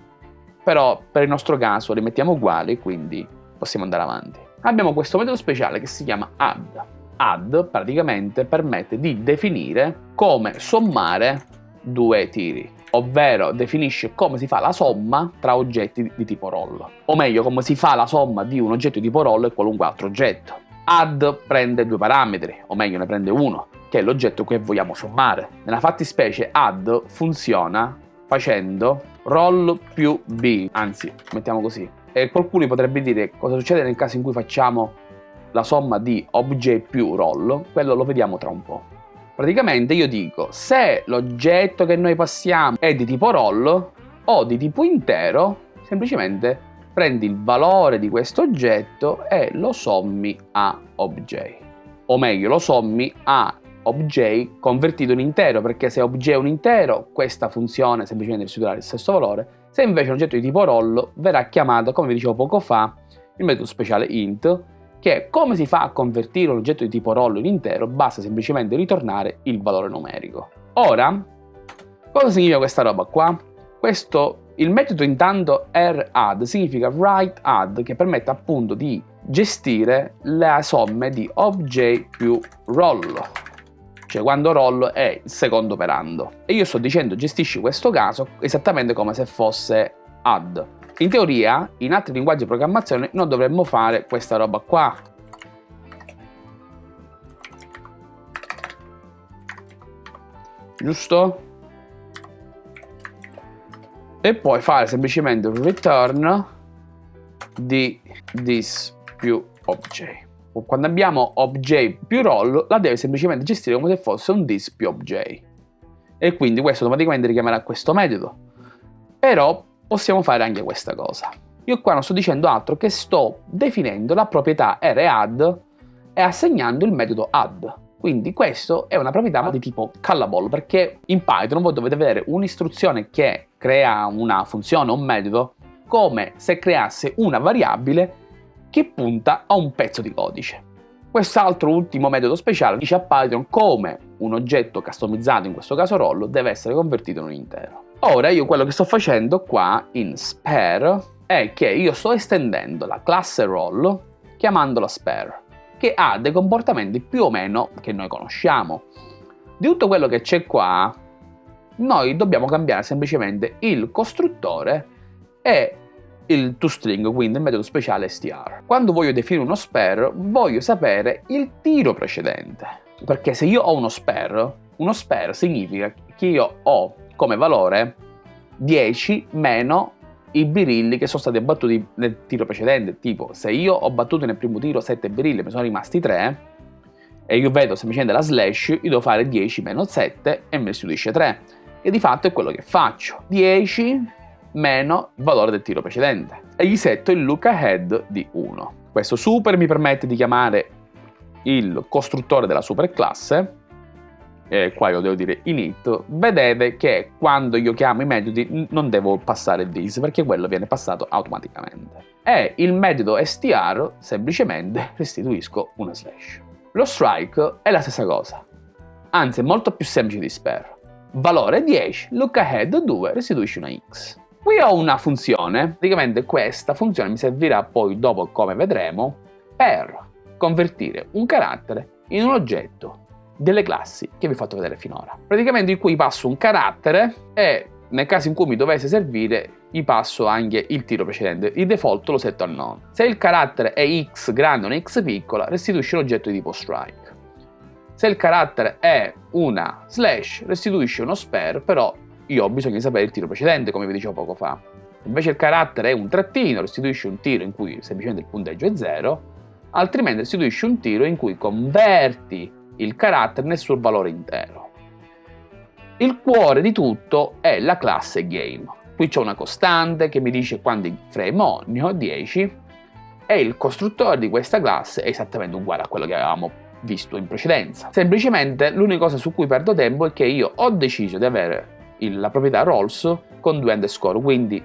però per il nostro caso li mettiamo uguali, quindi possiamo andare avanti. Abbiamo questo metodo speciale che si chiama add add praticamente permette di definire come sommare due tiri, ovvero definisce come si fa la somma tra oggetti di tipo roll, o meglio come si fa la somma di un oggetto di tipo roll e qualunque altro oggetto. Add prende due parametri, o meglio ne prende uno, che è l'oggetto che vogliamo sommare. Nella fattispecie add funziona facendo roll più b, anzi, mettiamo così. E qualcuno potrebbe dire cosa succede nel caso in cui facciamo la somma di obj più roll, quello lo vediamo tra un po'. Praticamente io dico, se l'oggetto che noi passiamo è di tipo roll o di tipo intero, semplicemente prendi il valore di questo oggetto e lo sommi a obj. O meglio, lo sommi a obj convertito in intero, perché se obj è un intero, questa funzione semplicemente restituirà il stesso valore, se invece è un oggetto di tipo roll, verrà chiamato, come vi dicevo poco fa, il metodo speciale int, che come si fa a convertire un oggetto di tipo roll in intero, basta semplicemente ritornare il valore numerico. Ora, cosa significa questa roba qua? Questo, il metodo intanto radd significa write add, che permette appunto di gestire le somme di obj più roll, cioè quando roll è il secondo operando. E io sto dicendo gestisci questo caso esattamente come se fosse add. In teoria, in altri linguaggi di programmazione non dovremmo fare questa roba qua. Giusto? E poi fare semplicemente un return di this più obj. Quando abbiamo obj più roll, la deve semplicemente gestire come se fosse un this più obj. E quindi questo automaticamente richiamerà questo metodo. Però possiamo fare anche questa cosa. Io qua non sto dicendo altro che sto definendo la proprietà radd e assegnando il metodo add. Quindi questo è una proprietà di tipo callable perché in Python voi dovete avere un'istruzione che crea una funzione o un metodo come se creasse una variabile che punta a un pezzo di codice. Quest'altro ultimo metodo speciale dice a Python come un oggetto customizzato, in questo caso roll, deve essere convertito in un intero. Ora io quello che sto facendo qua in spare è che io sto estendendo la classe roll chiamandola spare, che ha dei comportamenti più o meno che noi conosciamo. Di tutto quello che c'è qua, noi dobbiamo cambiare semplicemente il costruttore e il toString, quindi il metodo speciale str. Quando voglio definire uno spare, voglio sapere il tiro precedente. Perché se io ho uno spare, uno spare significa che io ho come valore 10 meno i birilli che sono stati abbattuti nel tiro precedente. Tipo, se io ho battuto nel primo tiro 7 birilli mi sono rimasti 3, e io vedo semplicemente la slash, io devo fare 10 meno 7 e mi restituisce 3. E di fatto è quello che faccio. 10 meno il valore del tiro precedente. E gli setto il look ahead di 1. Questo super mi permette di chiamare il costruttore della superclasse eh, qua io devo dire init, vedete che quando io chiamo i metodi non devo passare this perché quello viene passato automaticamente. E il metodo str semplicemente restituisco una slash. Lo strike è la stessa cosa, anzi è molto più semplice di spare. Valore 10, look ahead 2, restituisci una x. Qui ho una funzione, praticamente questa funzione mi servirà poi dopo, come vedremo, per convertire un carattere in un oggetto delle classi che vi ho fatto vedere finora. Praticamente in cui passo un carattere e nel caso in cui mi dovesse servire gli passo anche il tiro precedente. Il default lo setto a none. Se il carattere è x grande o una x piccola, restituisce un oggetto di tipo strike. Se il carattere è una slash, restituisce uno spare, però io ho bisogno di sapere il tiro precedente, come vi dicevo poco fa. Invece il carattere è un trattino, restituisce un tiro in cui semplicemente il punteggio è 0, altrimenti restituisce un tiro in cui converti il carattere nel suo valore intero. Il cuore di tutto è la classe game. Qui c'è una costante che mi dice quanti frame ho, ne ho 10, e il costruttore di questa classe è esattamente uguale a quello che avevamo visto in precedenza. Semplicemente l'unica cosa su cui perdo tempo è che io ho deciso di avere il, la proprietà roles con due underscore, quindi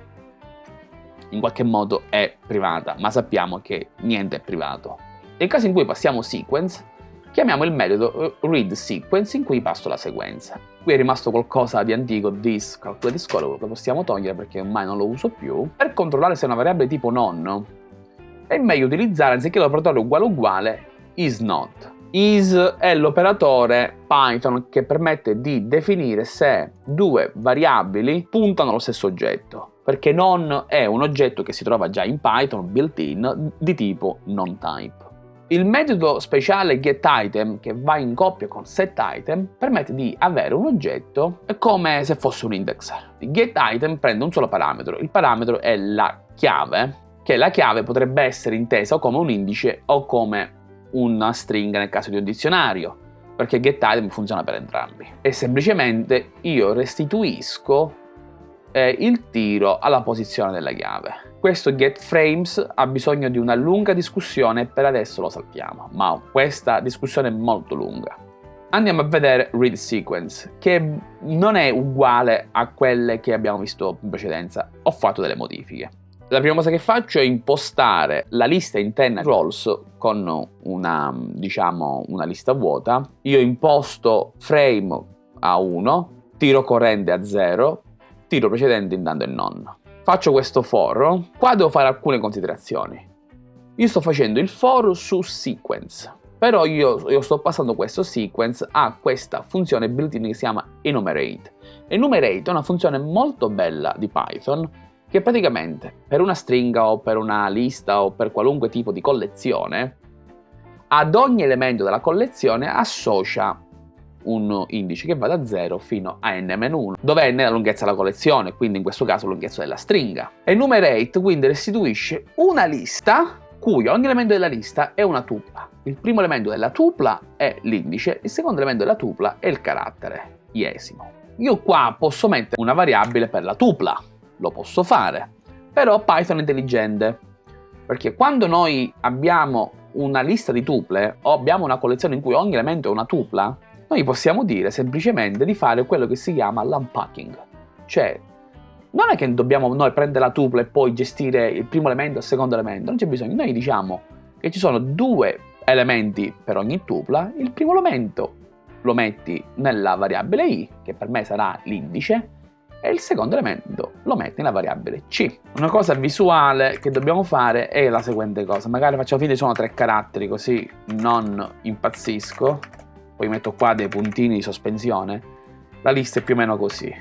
in qualche modo è privata, ma sappiamo che niente è privato. Nel caso in cui passiamo sequence, chiamiamo il metodo eh, readSequence in cui passo la sequenza. Qui è rimasto qualcosa di antico, this calculate score, lo possiamo togliere perché ormai non lo uso più. Per controllare se è una variabile tipo non, è meglio utilizzare, anziché l'operatore uguale uguale, isNot. Is è l'operatore Python che permette di definire se due variabili puntano allo stesso oggetto perché non è un oggetto che si trova già in Python built-in di tipo non-type. Il metodo speciale getItem, che va in coppia con setItem, permette di avere un oggetto come se fosse un indexer. GetItem prende un solo parametro, il parametro è la chiave, che la chiave potrebbe essere intesa come un indice o come una stringa nel caso di un dizionario, perché getItem funziona per entrambi. E semplicemente io restituisco eh, il tiro alla posizione della chiave. Questo getFrames ha bisogno di una lunga discussione per adesso lo saltiamo, ma questa discussione è molto lunga. Andiamo a vedere read sequence, che non è uguale a quelle che abbiamo visto in precedenza. Ho fatto delle modifiche. La prima cosa che faccio è impostare la lista interna roles con una, diciamo, una lista vuota. Io imposto frame a 1, tiro corrente a 0, tiro precedente indando e non. Faccio questo for, qua devo fare alcune considerazioni. Io sto facendo il for su sequence, però io, io sto passando questo sequence a questa funzione built-in che si chiama enumerate. Enumerate è una funzione molto bella di Python che praticamente per una stringa o per una lista o per qualunque tipo di collezione ad ogni elemento della collezione associa un indice che va da 0 fino a n-1, dove n è la lunghezza della collezione, quindi in questo caso la lunghezza della stringa. Enumerate quindi restituisce una lista cui ogni elemento della lista è una tupla. Il primo elemento della tupla è l'indice, il secondo elemento della tupla è il carattere iesimo. Io qua posso mettere una variabile per la tupla, lo posso fare, però Python è intelligente, perché quando noi abbiamo una lista di tuple o abbiamo una collezione in cui ogni elemento è una tupla, noi possiamo dire semplicemente di fare quello che si chiama l'unpacking, cioè non è che dobbiamo noi prendere la tupla e poi gestire il primo elemento e il secondo elemento, non c'è bisogno, noi diciamo che ci sono due elementi per ogni tupla, il primo elemento lo metti nella variabile i, che per me sarà l'indice, e il secondo elemento lo metti nella variabile c. Una cosa visuale che dobbiamo fare è la seguente cosa, magari facciamo finta che sono tre caratteri così non impazzisco, poi metto qua dei puntini di sospensione, la lista è più o meno così.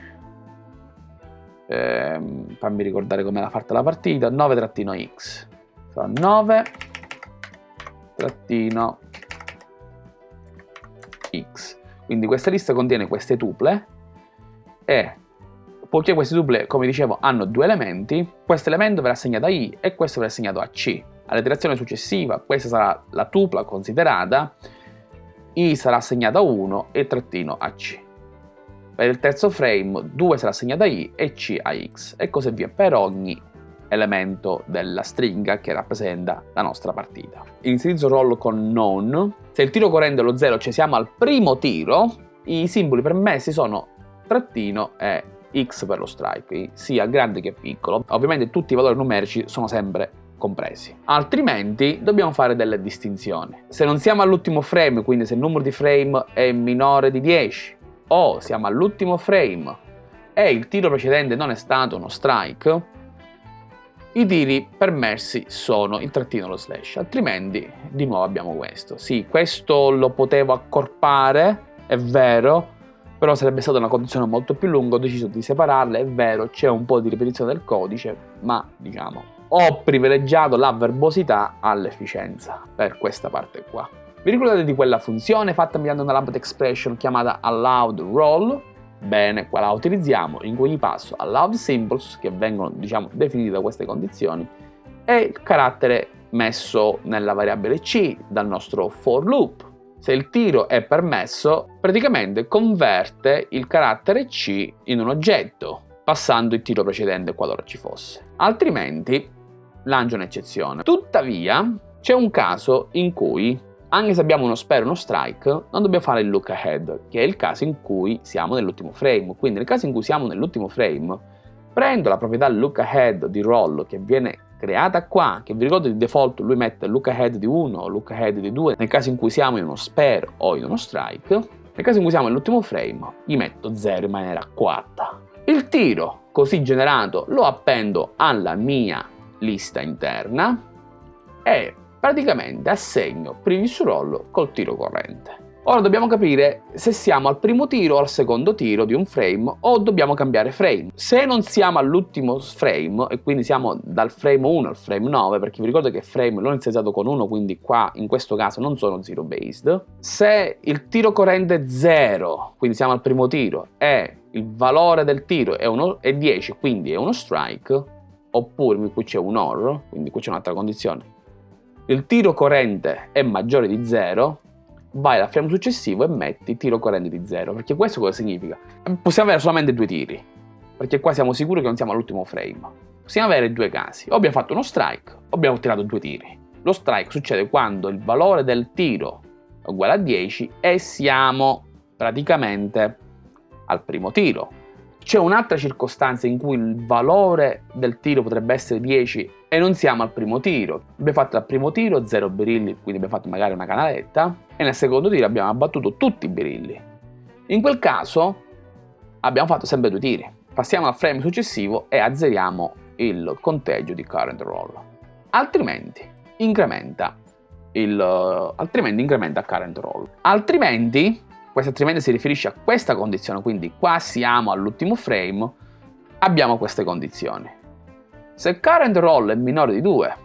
Ehm, fammi ricordare come era fatta la partita, 9-x, 9 x. Quindi questa lista contiene queste tuple e poiché queste tuple, come dicevo, hanno due elementi, questo elemento verrà assegnato a i e questo verrà assegnato a c. All'iterazione successiva questa sarà la tupla considerata i sarà assegnato a 1 e trattino a c. Per il terzo frame 2 sarà assegnato a i e c a x e così via per ogni elemento della stringa che rappresenta la nostra partita. Inizializzo roll con non. Se il tiro corrente è lo 0, cioè siamo al primo tiro, i simboli permessi sono trattino e x per lo strike, sia grande che piccolo. Ovviamente tutti i valori numerici sono sempre compresi. Altrimenti dobbiamo fare delle distinzioni. Se non siamo all'ultimo frame, quindi se il numero di frame è minore di 10, o siamo all'ultimo frame e il tiro precedente non è stato uno strike, i tiri permessi sono il trattino e lo slash, altrimenti di nuovo abbiamo questo. Sì, questo lo potevo accorpare, è vero, però sarebbe stata una condizione molto più lunga, ho deciso di separarle, è vero, c'è un po' di ripetizione del codice, ma diciamo ho privilegiato la verbosità all'efficienza per questa parte qua. Vi ricordate di quella funzione fatta mediante una lambda expression chiamata allowed roll? Bene, qua la utilizziamo, in cui gli passo allowed symbols, che vengono diciamo definiti da queste condizioni, e il carattere messo nella variabile c dal nostro for loop. Se il tiro è permesso, praticamente converte il carattere c in un oggetto, passando il tiro precedente qualora ci fosse. Altrimenti lancia un'eccezione. Tuttavia, c'è un caso in cui, anche se abbiamo uno spare e uno strike, non dobbiamo fare il look ahead, che è il caso in cui siamo nell'ultimo frame. Quindi nel caso in cui siamo nell'ultimo frame, prendo la proprietà look ahead di roll che viene creata qua, che vi ricordo di default lui mette look ahead di 1 o look ahead di 2, nel caso in cui siamo in uno spare o in uno strike, nel caso in cui siamo nell'ultimo frame, gli metto 0 in maniera coatta. Il tiro così generato lo appendo alla mia lista interna e praticamente assegno previous roll col tiro corrente. Ora dobbiamo capire se siamo al primo tiro o al secondo tiro di un frame o dobbiamo cambiare frame. Se non siamo all'ultimo frame e quindi siamo dal frame 1 al frame 9, perché vi ricordo che frame l'ho iniziato con 1, quindi qua in questo caso non sono zero based. Se il tiro corrente è 0, quindi siamo al primo tiro, e il valore del tiro è, uno, è 10, quindi è uno strike, oppure qui c'è un OR, quindi qui c'è un'altra condizione, il tiro corrente è maggiore di 0, vai al frame successivo e metti tiro corrente di 0. Perché questo cosa significa? Possiamo avere solamente due tiri, perché qua siamo sicuri che non siamo all'ultimo frame. Possiamo avere due casi, o abbiamo fatto uno strike o abbiamo tirato due tiri. Lo strike succede quando il valore del tiro è uguale a 10 e siamo praticamente al primo tiro. C'è un'altra circostanza in cui il valore del tiro potrebbe essere 10 e non siamo al primo tiro. Abbiamo fatto al primo tiro 0 birilli, quindi abbiamo fatto magari una canaletta, e nel secondo tiro abbiamo abbattuto tutti i birilli. In quel caso abbiamo fatto sempre due tiri. Passiamo al frame successivo e azzeriamo il conteggio di current roll. Altrimenti incrementa il, altrimenti incrementa current roll. Altrimenti questo altrimenti si riferisce a questa condizione, quindi qua siamo all'ultimo frame, abbiamo queste condizioni. Se current roll è minore di 2,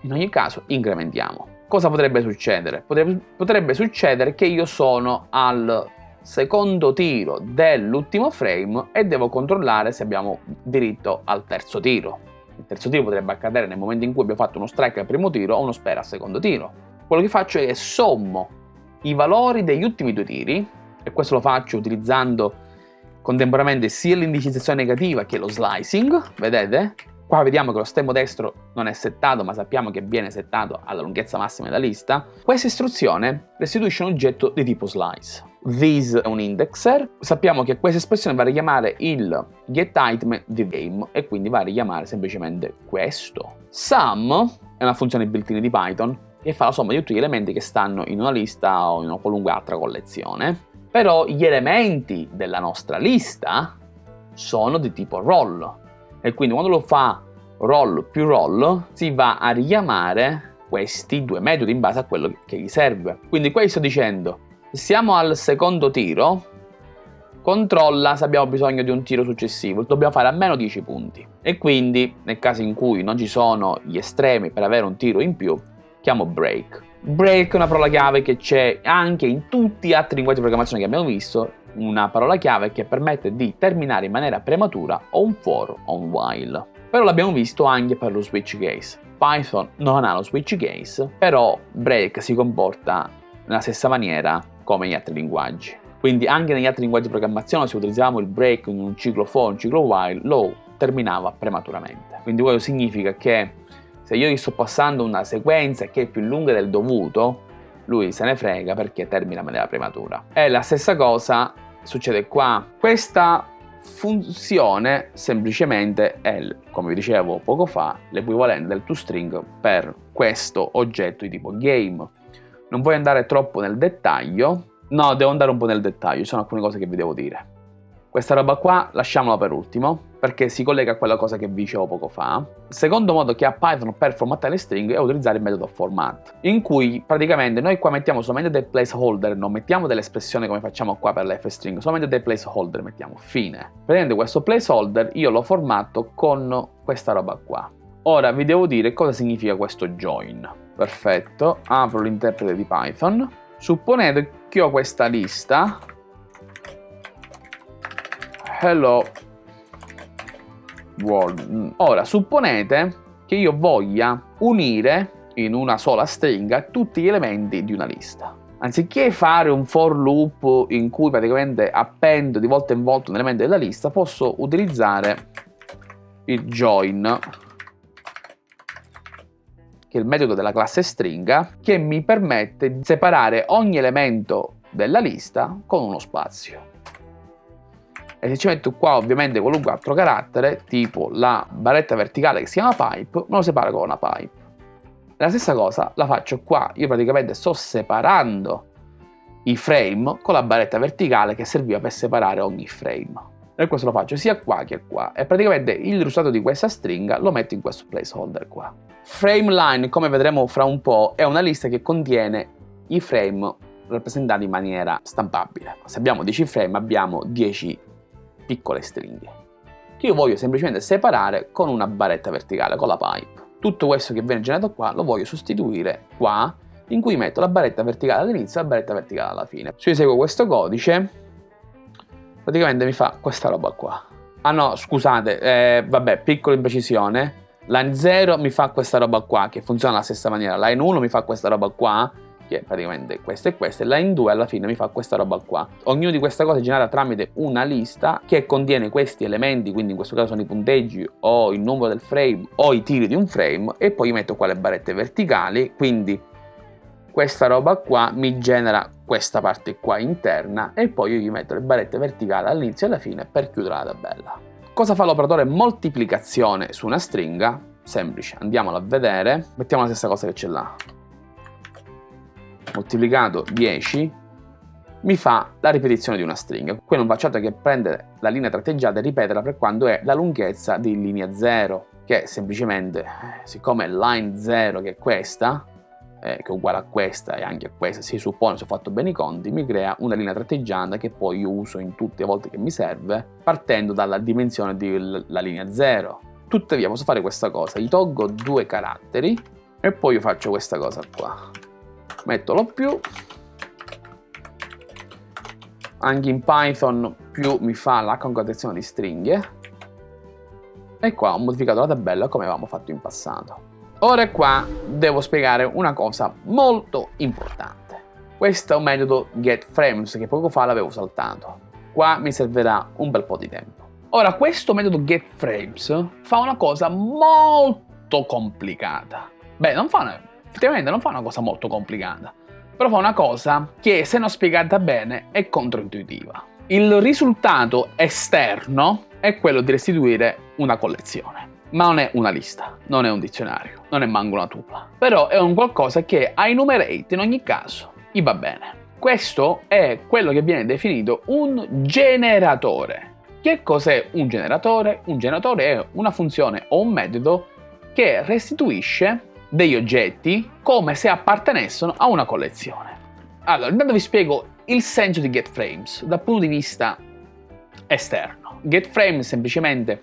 in ogni caso incrementiamo. Cosa potrebbe succedere? Potrebbe, potrebbe succedere che io sono al secondo tiro dell'ultimo frame e devo controllare se abbiamo diritto al terzo tiro. Il terzo tiro potrebbe accadere nel momento in cui abbiamo fatto uno strike al primo tiro o uno spera al secondo tiro. Quello che faccio è sommo i valori degli ultimi due tiri, e questo lo faccio utilizzando contemporaneamente sia l'indicizzazione negativa che lo slicing, vedete? Qua vediamo che lo stemmo destro non è settato, ma sappiamo che viene settato alla lunghezza massima della lista. Questa istruzione restituisce un oggetto di tipo slice. This è un indexer. Sappiamo che questa espressione va a richiamare il getItem di game e quindi va a richiamare semplicemente questo. Sum è una funzione built-in di Python che fa la somma di tutti gli elementi che stanno in una lista o in una qualunque altra collezione. Però gli elementi della nostra lista sono di tipo roll e quindi quando lo fa roll più roll si va a richiamare questi due metodi in base a quello che gli serve. Quindi qui sto dicendo, siamo al secondo tiro, controlla se abbiamo bisogno di un tiro successivo, dobbiamo fare almeno 10 punti. E quindi, nel caso in cui non ci sono gli estremi per avere un tiro in più, chiamo break. Break è una parola chiave che c'è anche in tutti gli altri linguaggi di programmazione che abbiamo visto, una parola chiave che permette di terminare in maniera prematura o un for o un while. Però l'abbiamo visto anche per lo switch case. Python non ha lo switch case, però break si comporta nella stessa maniera come gli altri linguaggi. Quindi anche negli altri linguaggi di programmazione se utilizzavamo il break in un ciclo for, un ciclo while, lo terminava prematuramente. Quindi questo significa che se io gli sto passando una sequenza che è più lunga del dovuto, lui se ne frega perché termina in maniera prematura. E la stessa cosa succede qua. Questa funzione semplicemente è, come vi dicevo poco fa, l'equivalente del toString per questo oggetto di tipo game. Non voglio andare troppo nel dettaglio, no, devo andare un po' nel dettaglio, ci sono alcune cose che vi devo dire. Questa roba qua lasciamola per ultimo, perché si collega a quella cosa che vi dicevo poco fa. Il secondo modo che ha Python per formattare le stringhe è utilizzare il metodo format, in cui praticamente noi qua mettiamo solamente dei placeholder, non mettiamo delle espressioni come facciamo qua per le f-string, solamente dei placeholder mettiamo, fine. Prendendo questo placeholder io lo formatto con questa roba qua. Ora vi devo dire cosa significa questo join. Perfetto, apro l'interprete di Python. Supponete che ho questa lista hello world. Ora, supponete che io voglia unire in una sola stringa tutti gli elementi di una lista. Anziché fare un for loop in cui praticamente appendo di volta in volta un elemento della lista, posso utilizzare il join, che è il metodo della classe stringa, che mi permette di separare ogni elemento della lista con uno spazio e se ci metto qua ovviamente qualunque altro carattere tipo la barretta verticale che si chiama pipe me lo separo con una pipe. La stessa cosa la faccio qua. Io praticamente sto separando i frame con la barretta verticale che serviva per separare ogni frame. E questo lo faccio sia qua che qua. E praticamente il risultato di questa stringa lo metto in questo placeholder qua. Frame line come vedremo fra un po' è una lista che contiene i frame rappresentati in maniera stampabile. Se abbiamo 10 frame abbiamo 10 piccole stringhe che io voglio semplicemente separare con una barretta verticale, con la pipe. Tutto questo che viene generato qua lo voglio sostituire qua in cui metto la barretta verticale all'inizio e la barretta verticale alla fine. Se io eseguo questo codice praticamente mi fa questa roba qua. Ah no, scusate, eh, vabbè, piccola imprecisione. Line 0 mi fa questa roba qua, che funziona alla stessa maniera. Line 1 mi fa questa roba qua, è praticamente questa e questa. E line 2 alla fine mi fa questa roba qua. Ognuna di queste cose è generata tramite una lista che contiene questi elementi, quindi in questo caso sono i punteggi o il numero del frame o i tiri di un frame. E poi metto qua le barrette verticali, quindi questa roba qua mi genera questa parte qua interna e poi io gli metto le barrette verticali all'inizio e alla fine per chiudere la tabella. Cosa fa l'operatore moltiplicazione su una stringa? Semplice, andiamolo a vedere, mettiamo la stessa cosa che c'è là. Moltiplicato 10 mi fa la ripetizione di una stringa. Qui non faccio altro che prendere la linea tratteggiata e ripeterla per quando è la lunghezza di linea 0, che semplicemente, siccome line 0 che è questa, eh, che è uguale a questa e anche a questa, si suppone se ho fatto bene i conti, mi crea una linea tratteggiante che poi io uso in tutte le volte che mi serve, partendo dalla dimensione della linea 0. Tuttavia posso fare questa cosa, gli tolgo due caratteri e poi io faccio questa cosa qua. Metto lo più, anche in Python più mi fa la concatenazione di stringhe e qua ho modificato la tabella come avevamo fatto in passato. Ora qua devo spiegare una cosa molto importante. Questo è un metodo getFrames che poco fa l'avevo saltato. Qua mi servirà un bel po' di tempo. Ora, questo metodo getFrames fa una cosa molto complicata. Beh, non fa una, effettivamente non fa una cosa molto complicata, però fa una cosa che, se non spiegata bene, è controintuitiva. Il risultato esterno è quello di restituire una collezione ma non è una lista, non è un dizionario, non è manco una tupla. Però è un qualcosa che a enumerate in ogni caso gli va bene. Questo è quello che viene definito un generatore. Che cos'è un generatore? Un generatore è una funzione o un metodo che restituisce degli oggetti come se appartenessero a una collezione. Allora, intanto vi spiego il senso di getFrames dal punto di vista esterno. GetFrames semplicemente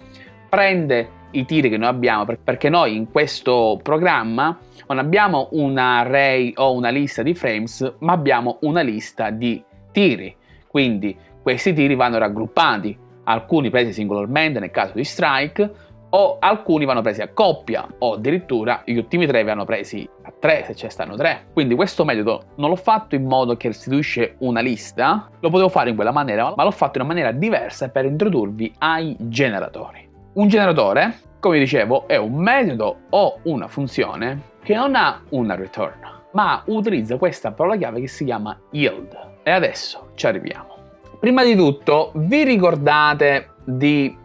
prende i tiri che noi abbiamo perché noi in questo programma non abbiamo un array o una lista di frames ma abbiamo una lista di tiri quindi questi tiri vanno raggruppati alcuni presi singolarmente nel caso di strike o alcuni vanno presi a coppia o addirittura gli ultimi tre vanno presi a tre se ce stanno tre quindi questo metodo non l'ho fatto in modo che restituisce una lista lo potevo fare in quella maniera ma l'ho fatto in una maniera diversa per introdurvi ai generatori un generatore, come dicevo, è un metodo o una funzione che non ha una return, ma utilizza questa parola chiave che si chiama yield. E adesso ci arriviamo. Prima di tutto, vi ricordate di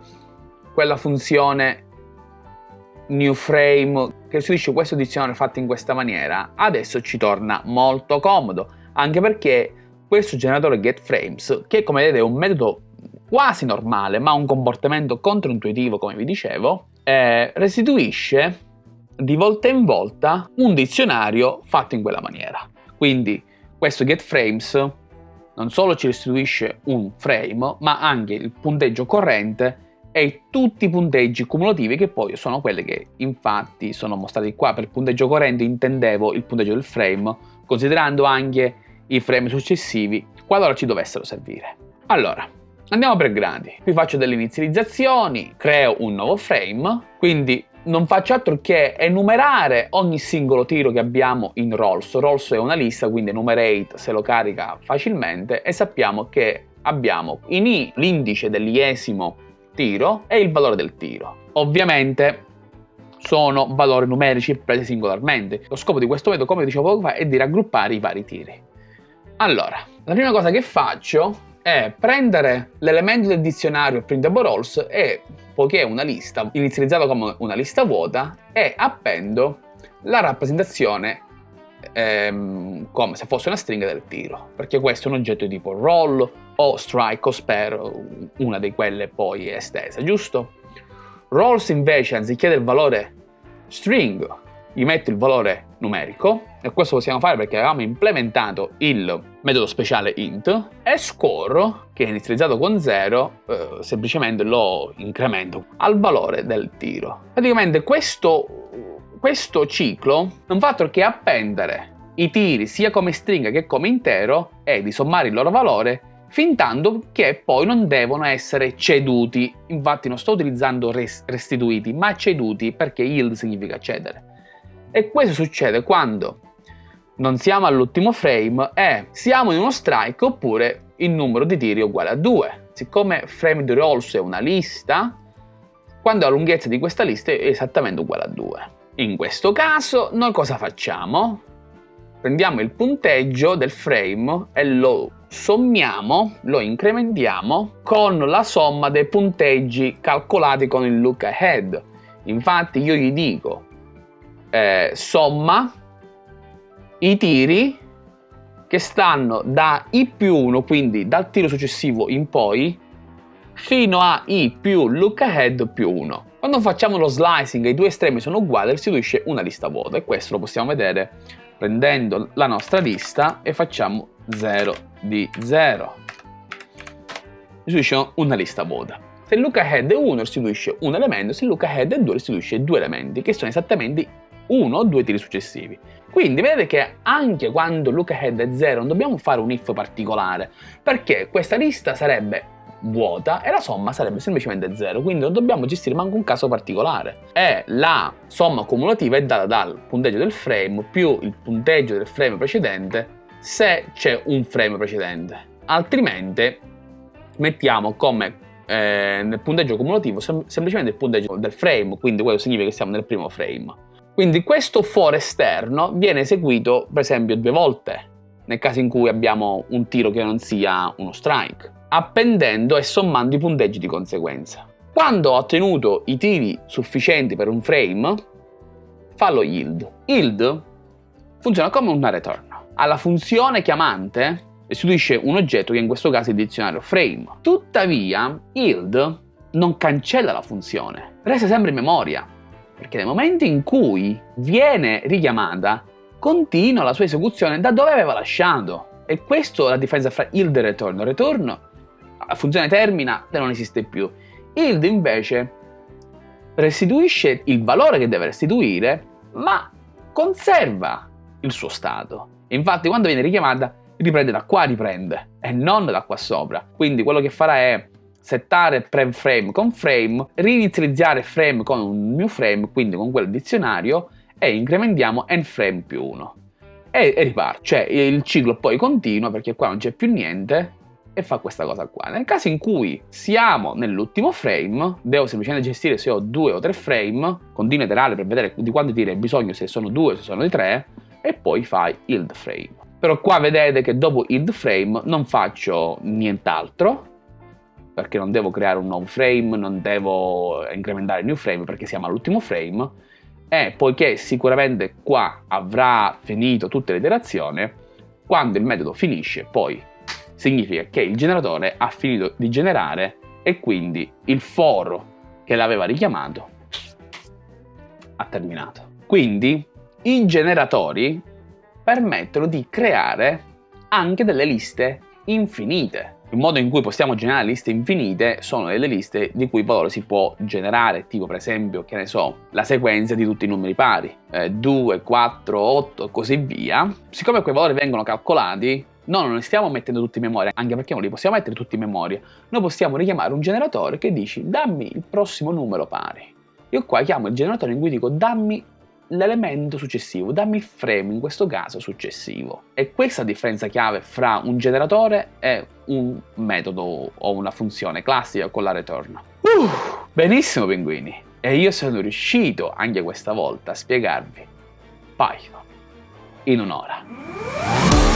quella funzione newFrame che restituisce questo dizionario fatto in questa maniera? Adesso ci torna molto comodo, anche perché questo generatore getFrames, che come vedete è un metodo quasi normale, ma un comportamento controintuitivo, come vi dicevo, eh, restituisce di volta in volta un dizionario fatto in quella maniera. Quindi questo getFrames non solo ci restituisce un frame, ma anche il punteggio corrente e tutti i punteggi cumulativi che poi sono quelli che infatti sono mostrati qua. Per punteggio corrente intendevo il punteggio del frame, considerando anche i frame successivi qualora ci dovessero servire. Allora, Andiamo per gradi. Qui faccio delle inizializzazioni, creo un nuovo frame, quindi non faccio altro che enumerare ogni singolo tiro che abbiamo in Rolls. Rolls è una lista, quindi enumerate se lo carica facilmente e sappiamo che abbiamo in I l'indice dell'iesimo tiro e il valore del tiro. Ovviamente sono valori numerici presi singolarmente. Lo scopo di questo metodo, come dicevo poco fa, è di raggruppare i vari tiri. Allora, la prima cosa che faccio è prendere l'elemento del dizionario printable roles e, poiché è una lista, inizializzata come una lista vuota, e appendo la rappresentazione ehm, come se fosse una stringa del tiro, perché questo è un oggetto tipo roll o strike o spare, una di quelle poi estesa, giusto? Rolls invece, anziché del valore string, gli metto il valore numerico, e questo possiamo fare perché avevamo implementato il metodo speciale int, e score, che è inizializzato con 0, eh, semplicemente lo incremento al valore del tiro. Praticamente questo, questo ciclo non fa altro che appendere i tiri sia come stringa che come intero e di sommare il loro valore fin tanto che poi non devono essere ceduti. Infatti non sto utilizzando restituiti, ma ceduti perché yield significa cedere. E questo succede quando non siamo all'ultimo frame e siamo in uno strike oppure il numero di tiri è uguale a 2. Siccome frame di rolls è una lista, quando la lunghezza di questa lista è esattamente uguale a 2. In questo caso noi cosa facciamo? Prendiamo il punteggio del frame e lo sommiamo, lo incrementiamo con la somma dei punteggi calcolati con il look ahead. Infatti io gli dico eh, somma i tiri che stanno da i più 1, quindi dal tiro successivo in poi, fino a i più look ahead più 1. Quando facciamo lo slicing e i due estremi sono uguali, restituisce una lista vuota e questo lo possiamo vedere prendendo la nostra lista e facciamo 0 di 0. Restituisce una lista vuota. Se il ahead è 1 restituisce un elemento, se il ahead è 2 restituisce due elementi, che sono esattamente uno o due tiri successivi. Quindi vedete che anche quando look ahead è 0 non dobbiamo fare un if particolare, perché questa lista sarebbe vuota e la somma sarebbe semplicemente 0, quindi non dobbiamo gestire manco un caso particolare. E la somma cumulativa è data dal punteggio del frame più il punteggio del frame precedente se c'è un frame precedente. Altrimenti mettiamo come eh, nel punteggio cumulativo sem semplicemente il punteggio del frame, quindi quello significa che siamo nel primo frame. Quindi questo for esterno viene eseguito per esempio due volte, nel caso in cui abbiamo un tiro che non sia uno strike appendendo e sommando i punteggi di conseguenza. Quando ho ottenuto i tiri sufficienti per un frame, fa lo yield. Yield funziona come una return. Alla funzione chiamante restituisce un oggetto che in questo caso è il dizionario frame. Tuttavia, yield non cancella la funzione, resta sempre in memoria, perché nel momento in cui viene richiamata, continua la sua esecuzione da dove aveva lasciato. E questa è la differenza fra yield e return. Return la funzione termina e non esiste più. Yield invece restituisce il valore che deve restituire, ma conserva il suo stato. Infatti quando viene richiamata riprende da qua riprende e non da qua sopra. Quindi quello che farà è settare prem frame con frame, rinizializzare frame con un new frame, quindi con quel dizionario, e incrementiamo n frame più 1. E, e riparte. Cioè il ciclo poi continua perché qua non c'è più niente e fa questa cosa qua. Nel caso in cui siamo nell'ultimo frame, devo semplicemente gestire se ho due o tre frame, continuo iterare per vedere di quanti tiri hai bisogno, se sono due o se sono di tre, e poi fai yield frame. Però qua vedete che dopo yield frame non faccio nient'altro, perché non devo creare un nuovo frame, non devo incrementare il new frame perché siamo all'ultimo frame, e poiché sicuramente qua avrà finito tutte le iterazioni, quando il metodo finisce poi significa che il generatore ha finito di generare e quindi il foro che l'aveva richiamato ha terminato. Quindi i generatori permettono di creare anche delle liste infinite. Il modo in cui possiamo generare liste infinite sono delle liste di cui valore si può generare, tipo per esempio, che ne so, la sequenza di tutti i numeri pari, eh, 2, 4, 8 e così via. Siccome quei valori vengono calcolati, No, non li stiamo mettendo tutti in memoria, anche perché non li possiamo mettere tutti in memoria. Noi possiamo richiamare un generatore che dici dammi il prossimo numero pari. Io qua chiamo il generatore in cui dico dammi l'elemento successivo, dammi il frame in questo caso successivo. E questa è la differenza chiave fra un generatore e un metodo o una funzione classica con la return. Uh, benissimo pinguini! E io sono riuscito anche questa volta a spiegarvi Python in un'ora.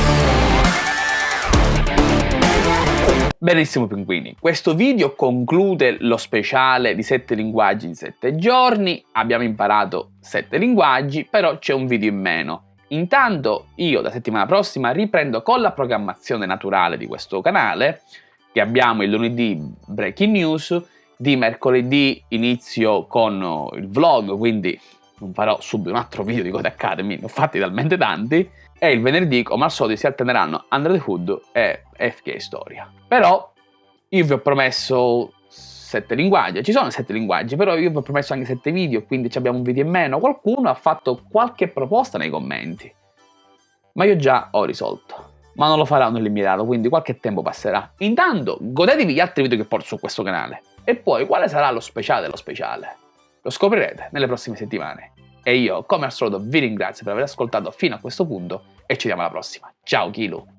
Benissimo pinguini, questo video conclude lo speciale di 7 linguaggi in 7 giorni, abbiamo imparato 7 linguaggi, però c'è un video in meno. Intanto io la settimana prossima riprendo con la programmazione naturale di questo canale, che abbiamo il lunedì Breaking News, di mercoledì inizio con il vlog, quindi non farò subito un altro video di Code Academy, ne ho fatti talmente tanti, e il venerdì, come al solito, si alterneranno Under the Hood e FK Storia. Però io vi ho promesso sette linguaggi, ci sono sette linguaggi, però io vi ho promesso anche sette video, quindi abbiamo un video in meno. Qualcuno ha fatto qualche proposta nei commenti, ma io già ho risolto. Ma non lo farò nell'immediato, quindi qualche tempo passerà. Intanto, godetevi gli altri video che porto su questo canale. E poi, quale sarà lo speciale dello speciale? Lo scoprirete nelle prossime settimane. E io, come al solito, vi ringrazio per aver ascoltato fino a questo punto e ci vediamo alla prossima. Ciao Kilo!